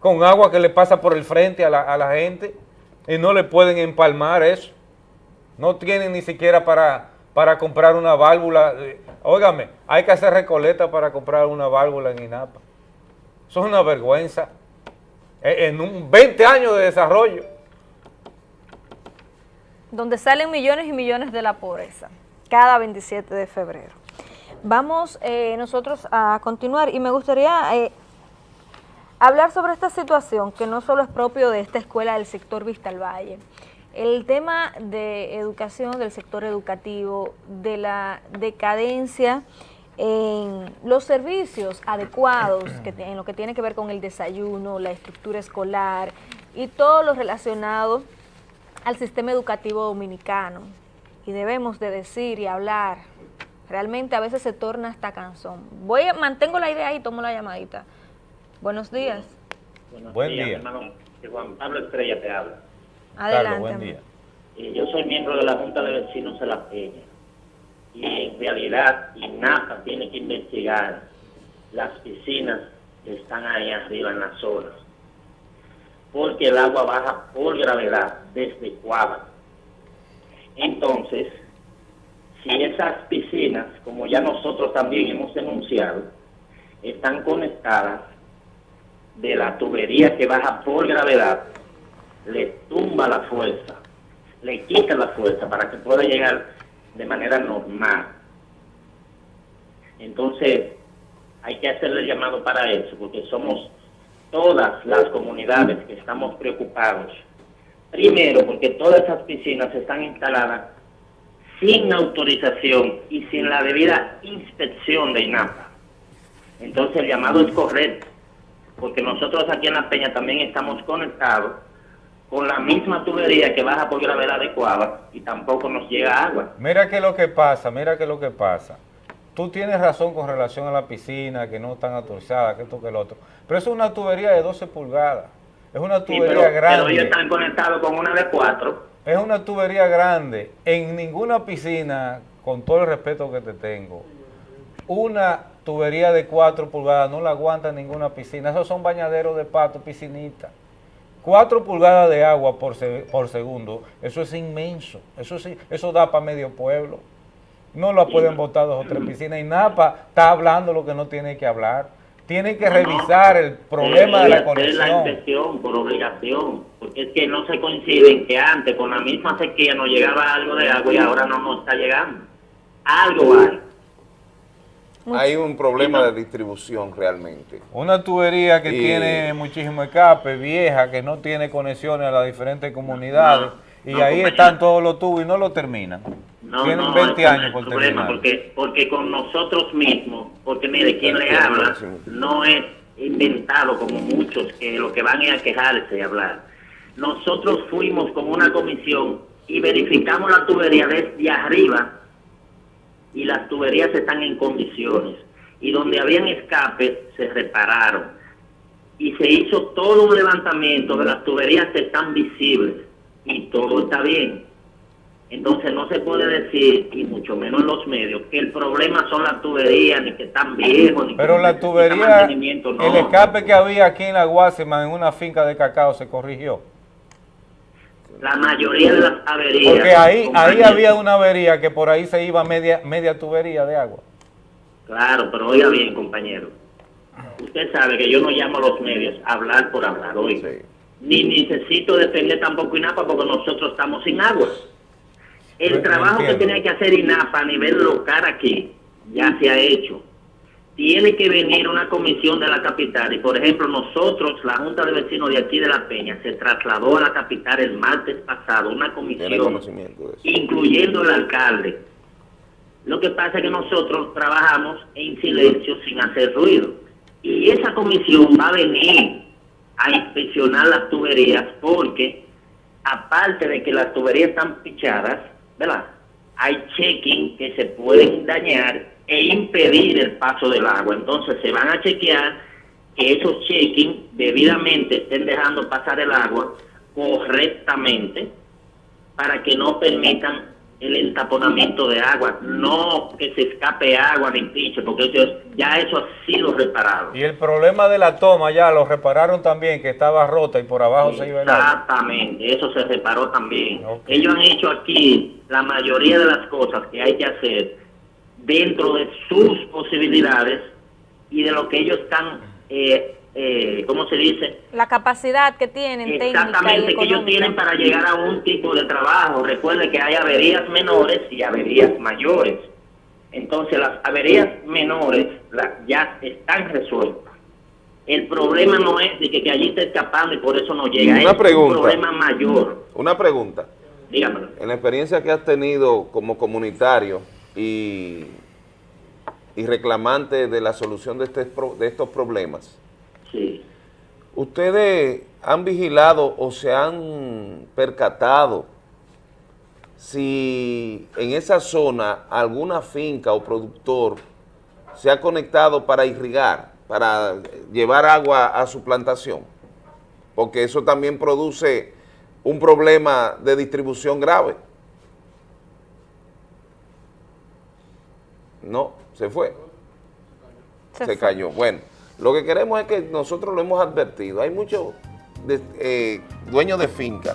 con agua que le pasa por el frente a la, a la gente y no le pueden empalmar eso. No tienen ni siquiera para, para comprar una válvula. Eh, Óigame, hay que hacer recoleta para comprar una válvula en INAPA. Eso es una vergüenza. Eh, En un 20 años de desarrollo. donde salen millones y millones de la pobreza, cada 27 de febrero. Vamos eh, nosotros a continuar y me gustaría eh, hablar sobre esta situación que no solo es propio de esta escuela del sector Vista al Valle. El tema de educación, del sector educativo, de la decadencia en los servicios adecuados que en lo que tiene que ver con el desayuno, la estructura escolar y todo lo relacionado al sistema educativo dominicano. Y debemos de decir y hablar. Realmente a veces se torna hasta cansón. Voy mantengo la idea y tomo la llamadita. Buenos días. Buenos Buen días, día. hermano. Juan Pablo Estrella te habla. Adelante. buen día. Eh, yo soy miembro de la Junta de Vecinos de La Peña. Y en realidad, INAPA tiene que investigar las piscinas que están ahí arriba en las zonas. Porque el agua baja por gravedad desde Cuava. Entonces, si esas piscinas, como ya nosotros también hemos denunciado, están conectadas de la tubería que baja por gravedad, le tumba la fuerza, le quita la fuerza para que pueda llegar de manera normal. Entonces, hay que hacerle llamado para eso, porque somos todas las comunidades que estamos preocupados. Primero, porque todas esas piscinas están instaladas sin autorización y sin la debida inspección de INAPA. Entonces, el llamado es correcto, porque nosotros aquí en La Peña también estamos conectados con la misma tubería que baja por gravedad adecuada y tampoco nos llega agua. Mira qué es lo que pasa, mira qué es lo que pasa. Tú tienes razón con relación a la piscina, que no están autorizadas, que esto, que el otro. Pero eso es una tubería de 12 pulgadas. Es una tubería pero, pero grande. ellos están conectados con una de cuatro. Es una tubería grande. En ninguna piscina, con todo el respeto que te tengo, una tubería de 4 pulgadas no la aguanta ninguna piscina. Esos son bañaderos de pato, piscinitas. 4 pulgadas de agua por, se- por segundo, eso es inmenso. Eso, sí, eso da para medio pueblo. No la pueden botar dos o tres piscinas. Y Napa está hablando lo que no tiene que hablar. tienen que revisar el problema de la Debe hacer la conexión. inspección por obligación, porque es que no se coinciden que antes con la misma sequía nos llegaba algo de agua y ahora no nos está llegando. Algo hay. Hay un problema de distribución realmente. Una tubería que Y- tiene muchísimo escape, vieja, que no tiene conexiones a las diferentes comunidades, y no, ahí compañero. están todos los tubos y no lo terminan. No, Tienen no, 20 ese no años por problema, terminar. porque, porque con nosotros mismos, porque mire, quien le habla no es inventado como muchos que lo que van es a quejarse y hablar. Nosotros fuimos con una comisión y verificamos la tubería desde arriba y las tuberías están en condiciones. Y donde habían escapes se repararon. Y se hizo todo un levantamiento de las tuberías que están visibles y todo está bien. Entonces no se puede decir, y mucho menos en los medios, que el problema son las tuberías, ni que están viejos, ni Pero que la tubería, no. el escape que había aquí en la Guasima, en una finca de cacao, se corrigió. La mayoría de las averías... Porque ahí, ahí había una avería que por ahí se iba media, media tubería de agua. Claro, pero oiga bien, compañero. Usted sabe que yo no llamo a los medios a hablar por hablar, oiga. Ni necesito defender tampoco INAPA porque nosotros estamos sin agua. El trabajo que tiene que hacer INAPA a nivel local aquí ya se ha hecho. Tiene que venir una comisión de la capital y, por ejemplo, nosotros, la Junta de Vecinos de aquí de La Peña, se trasladó a la capital el martes pasado una comisión incluyendo el alcalde. Lo que pasa es que nosotros trabajamos en silencio sin hacer ruido. Y esa comisión va a venir a inspeccionar las tuberías porque, aparte de que las tuberías están pichadas, ¿verdad? Hay checking que se pueden dañar e impedir el paso del agua. Entonces se van a chequear que esos checking debidamente estén dejando pasar el agua correctamente para que no permitan el entaponamiento de agua, no que se escape agua ni piche, porque eso- ya eso ha sido reparado. Y el problema de la toma ya lo repararon también, que estaba rota y por abajo se iba el agua. Exactamente, eso se reparó también. Ellos han hecho aquí la mayoría de las cosas que hay que hacer dentro de sus posibilidades y de lo que ellos están, eh, eh, ¿cómo se dice? La capacidad que tienen Exactamente, que ellos tienen para llegar a un tipo de trabajo. Recuerde que hay averías menores y averías mayores. Entonces las averías menores la- ya están resueltas. El problema no es de que, que allí está escapando y por eso no llega. Una es pregunta. un problema mayor. Una pregunta. Dígamelo. En la experiencia que has tenido como comunitario y, y reclamante de la solución de, este, de estos problemas, Sí. ¿ustedes han vigilado o se han percatado si en esa zona alguna finca o productor se ha conectado para irrigar, para llevar agua a su plantación? Porque eso también produce un problema de distribución grave. No, se fue. Se Se, fue. cayó. Bueno, lo que queremos es que nosotros lo hemos advertido. Hay muchos eh, dueños de finca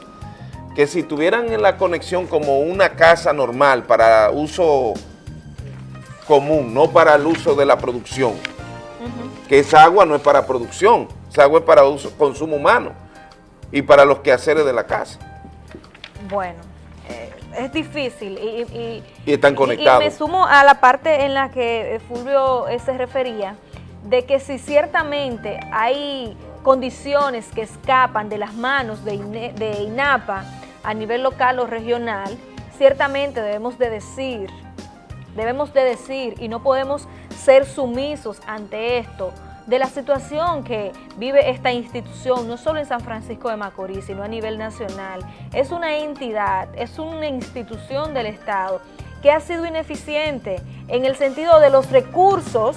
que si tuvieran en la conexión como una casa normal para uso común, no para el uso de la producción, que esa agua no es para producción, esa agua es para uso, consumo humano y para los quehaceres de la casa. Bueno, es difícil y, y- Y están conectados. Y me sumo a la parte en la que eh, Fulvio eh, se refería, de que si ciertamente hay condiciones que escapan de las manos de, INE- de INAPA a nivel local o regional, ciertamente debemos de decir, debemos de decir y no podemos ser sumisos ante esto, de la situación que vive esta institución, no solo en San Francisco de Macorís, sino a nivel nacional. Es una entidad, es una institución del Estado que ha sido ineficiente en el sentido de los recursos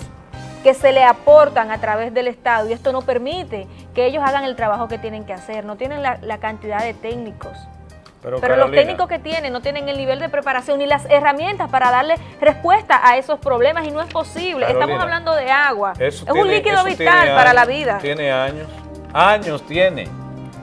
que se le aportan a través del Estado y esto no permite que ellos hagan el trabajo que tienen que hacer, no tienen la, la cantidad de técnicos. Pero, los técnicos que tienen no tienen el nivel de preparación ni las herramientas para darle respuesta a esos problemas y no es posible. Carolina, Estamos hablando de agua. Es un líquido vital para la vida. Tiene años. Años tiene.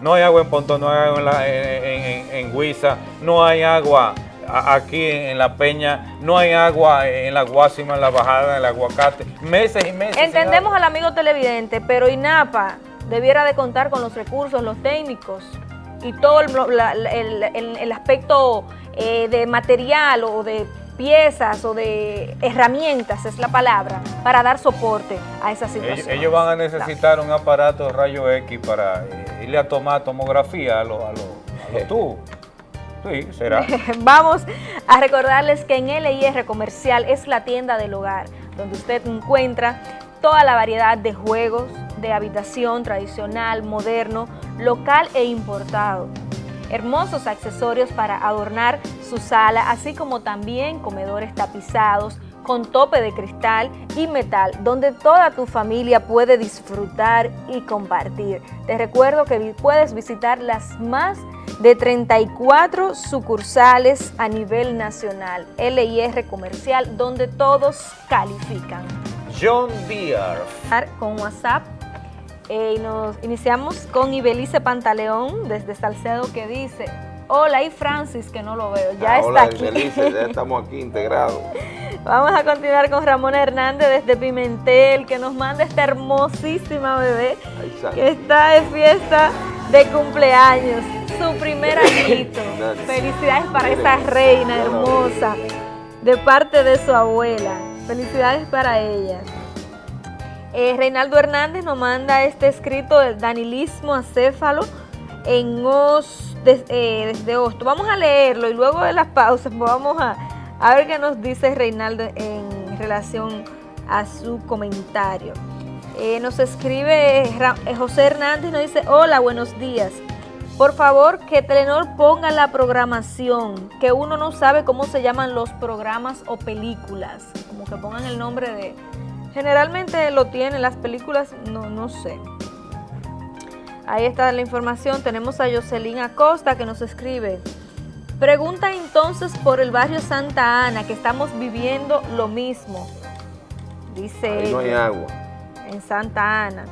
No hay agua en Pontón, no hay agua en, la- en, en- en Huiza, no hay agua aquí en La Peña, no hay agua en la Guásima, en la bajada del aguacate, meses y meses. Entendemos al amigo televidente, pero INAPA debiera de contar con los recursos, los técnicos y todo el, la- el- el- el aspecto eh, de material o de piezas o de herramientas, es la palabra, para dar soporte a esa situación. Ellos, ellos van a necesitar un aparato de rayo X para eh, irle a tomar tomografía a los a los tubos. Sí, será. Vamos a recordarles que en LIR Comercial es la tienda del hogar, donde usted encuentra toda la variedad de juegos de habitación tradicional, moderno, local e importado. Hermosos accesorios para adornar su sala, así como también comedores tapizados con tope de cristal y metal, donde toda tu familia puede disfrutar y compartir. Te recuerdo que puedes visitar las más de 34 sucursales a nivel nacional, LIR Comercial, donde todos califican. John Deere. Con WhatsApp eh, y nos iniciamos con Ibelice Pantaleón desde Salcedo que dice, hola y Francis que no lo veo, ya Ah, está hola, aquí. Belice, ya estamos aquí integrados. Vamos a continuar con Ramón Hernández desde Pimentel, que nos manda esta hermosísima bebé sale. que está de fiesta de cumpleaños, su primer añito. Felicidades para esa reina hermosa, de parte de su abuela. Felicidades para ella. Eh, Reinaldo Hernández nos manda este escrito del danilismo acéfalo en os, eh, desde Hosto. Vamos a leerlo y luego de las pausas vamos a, ver qué nos dice Reinaldo en relación a su comentario. Eh, nos escribe José Hernández, nos dice, hola, buenos días. Por favor, que Telenor ponga la programación, que uno no sabe cómo se llaman los programas o películas, como que pongan el nombre de... Generalmente lo tienen, las películas no, no sé. Ahí está la información, tenemos a Jocelyn Acosta que nos escribe. Pregunta entonces por el barrio Santa Ana, que estamos viviendo lo mismo, dice Ahí no hay agua. en Santa Ana.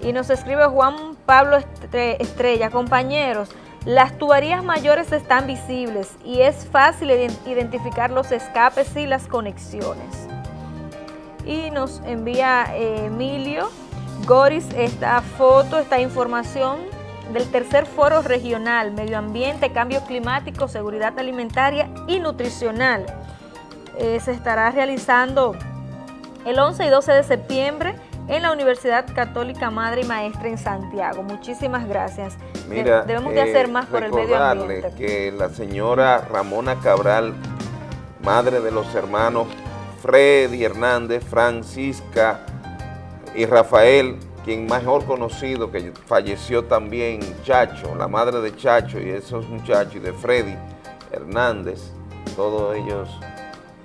Y nos escribe Juan Pablo Estre- Estrella, compañeros, las tuberías mayores están visibles y es fácil iden- identificar los escapes y las conexiones. Y nos envía eh, Emilio Goris esta foto, esta información del tercer foro regional, medio ambiente, cambio climático, seguridad alimentaria y nutricional. Eh, se estará realizando el 11 y 12 de septiembre en la Universidad Católica Madre y Maestra en Santiago. Muchísimas gracias. Mira, debemos de hacer más por el medio ambiente. que la señora Ramona Cabral, madre de los hermanos Freddy Hernández, Francisca y Rafael, quien mejor conocido que falleció también Chacho, la madre de Chacho y esos muchachos y de Freddy Hernández, todos ellos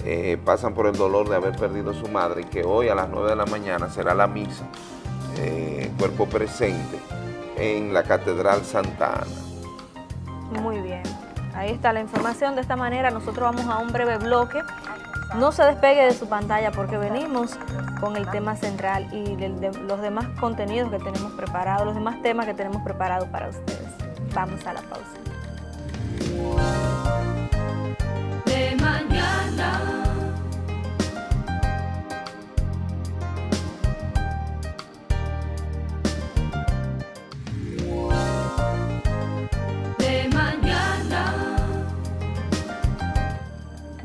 eh, pasan por el dolor de haber perdido a su madre y que hoy a las 9 de la mañana será la misa, eh, cuerpo presente, en la Catedral Santa Ana. Muy bien. Ahí está la información. De esta manera nosotros vamos a un breve bloque. No se despegue de su pantalla porque venimos con el tema central y los demás contenidos que tenemos preparados, los demás temas que tenemos preparados para ustedes. Vamos a la pausa.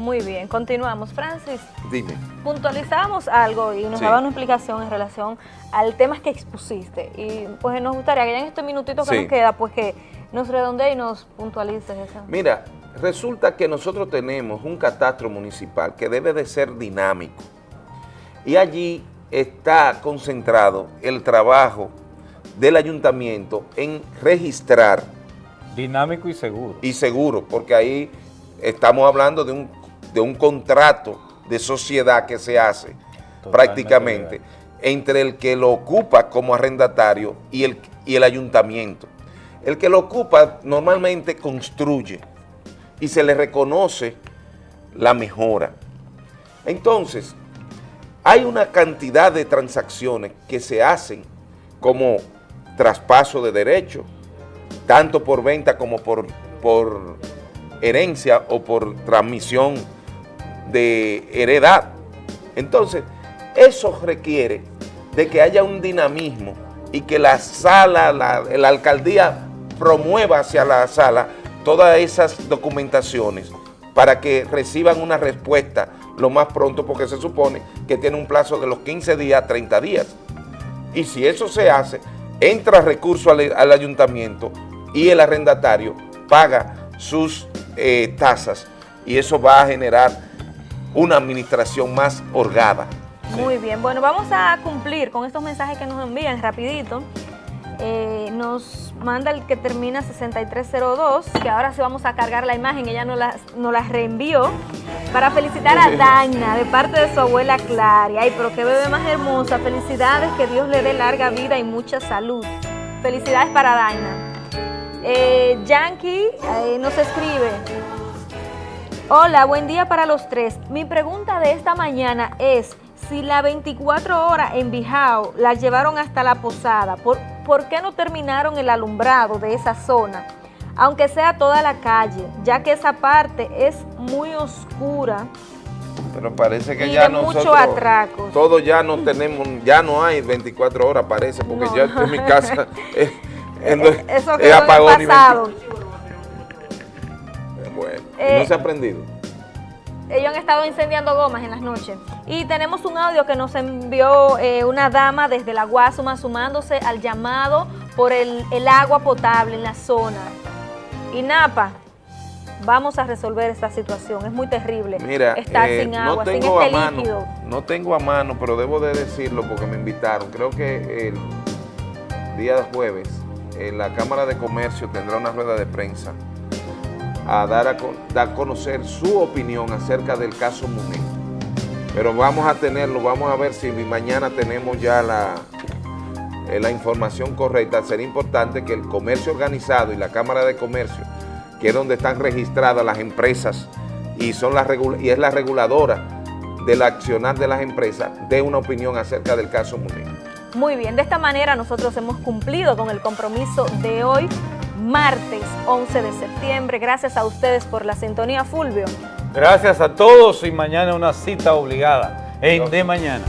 Muy bien, continuamos. Francis, Dime. puntualizamos algo y nos Sí. daba una explicación en relación al tema que expusiste. Y pues nos gustaría que ya en este minutito que Sí. nos queda, pues que nos redondee y nos puntualices eso. Mira, resulta que nosotros tenemos un catastro municipal que debe de ser dinámico y allí está concentrado el trabajo del ayuntamiento en registrar Dinámico y seguro. y seguro, porque ahí estamos hablando de un, de un contrato de sociedad que se hace prácticamente entre el que lo ocupa como arrendatario y el, y el ayuntamiento. El que lo ocupa normalmente construye y se le reconoce la mejora. Entonces, hay una cantidad de transacciones que se hacen como traspaso de derechos, tanto por venta como por, por herencia o por transmisión de heredad. Entonces, eso requiere de que haya un dinamismo y que la sala, la, la alcaldía promueva hacia la sala todas esas documentaciones para que reciban una respuesta lo más pronto porque se supone que tiene un plazo de los 15 días a 30 días. Y si eso se hace, entra recurso al, ayuntamiento y el arrendatario paga sus eh, tasas y eso va a generar una administración más orgada. Muy bien, bueno, vamos a cumplir con estos mensajes que nos envían rapidito. Eh, nos manda el que termina 6302, que ahora sí vamos a cargar la imagen, ella nos la, nos la reenvió, para felicitar a Daina de parte de su abuela Claria. Ay, pero qué bebé más hermosa, felicidades, que Dios le dé larga vida y mucha salud. Felicidades para Daina. Eh, Yankee eh, nos escribe, Hola, buen día para los tres. Mi pregunta de esta mañana es si la 24 horas en Bijao la llevaron hasta la posada, ¿por, ¿por qué no terminaron el alumbrado de esa zona? Aunque sea toda la calle, ya que esa parte es muy oscura Pero parece que y ya nosotros, mucho atracos. todo ya no tenemos, ya no hay 24 horas parece, porque ya en mi casa es, es- Eh, Eso es apagón y el pasado. 24. Bueno, Eh, no se ha aprendido. Ellos han estado incendiando gomas en las noches. Y tenemos un audio que nos envió eh, una dama desde la Guasuma sumándose al llamado por el, el agua potable en la zona. Y Napa, vamos a resolver esta situación. Es muy terrible Mira, estar eh, sin no agua, sin este a mano, líquido. no tengo a mano, pero debo de decirlo porque me invitaron. Creo que el día jueves en la Cámara de Comercio tendrá una rueda de prensa a dar a, dar a conocer su opinión acerca del caso Muné. Pero vamos a tenerlo, vamos a ver si mañana tenemos ya la, eh, la información correcta. Sería importante que el comercio organizado y la Cámara de Comercio, que es donde están registradas las empresas y, son y es la reguladora del accionar de las empresas, dé una opinión acerca del caso Muné. Muy bien, de esta manera nosotros hemos cumplido con el compromiso de hoy, martes 11 de septiembre. Gracias a ustedes por la sintonía, Fulvio. Gracias a todos y mañana una cita obligada en De Mañana.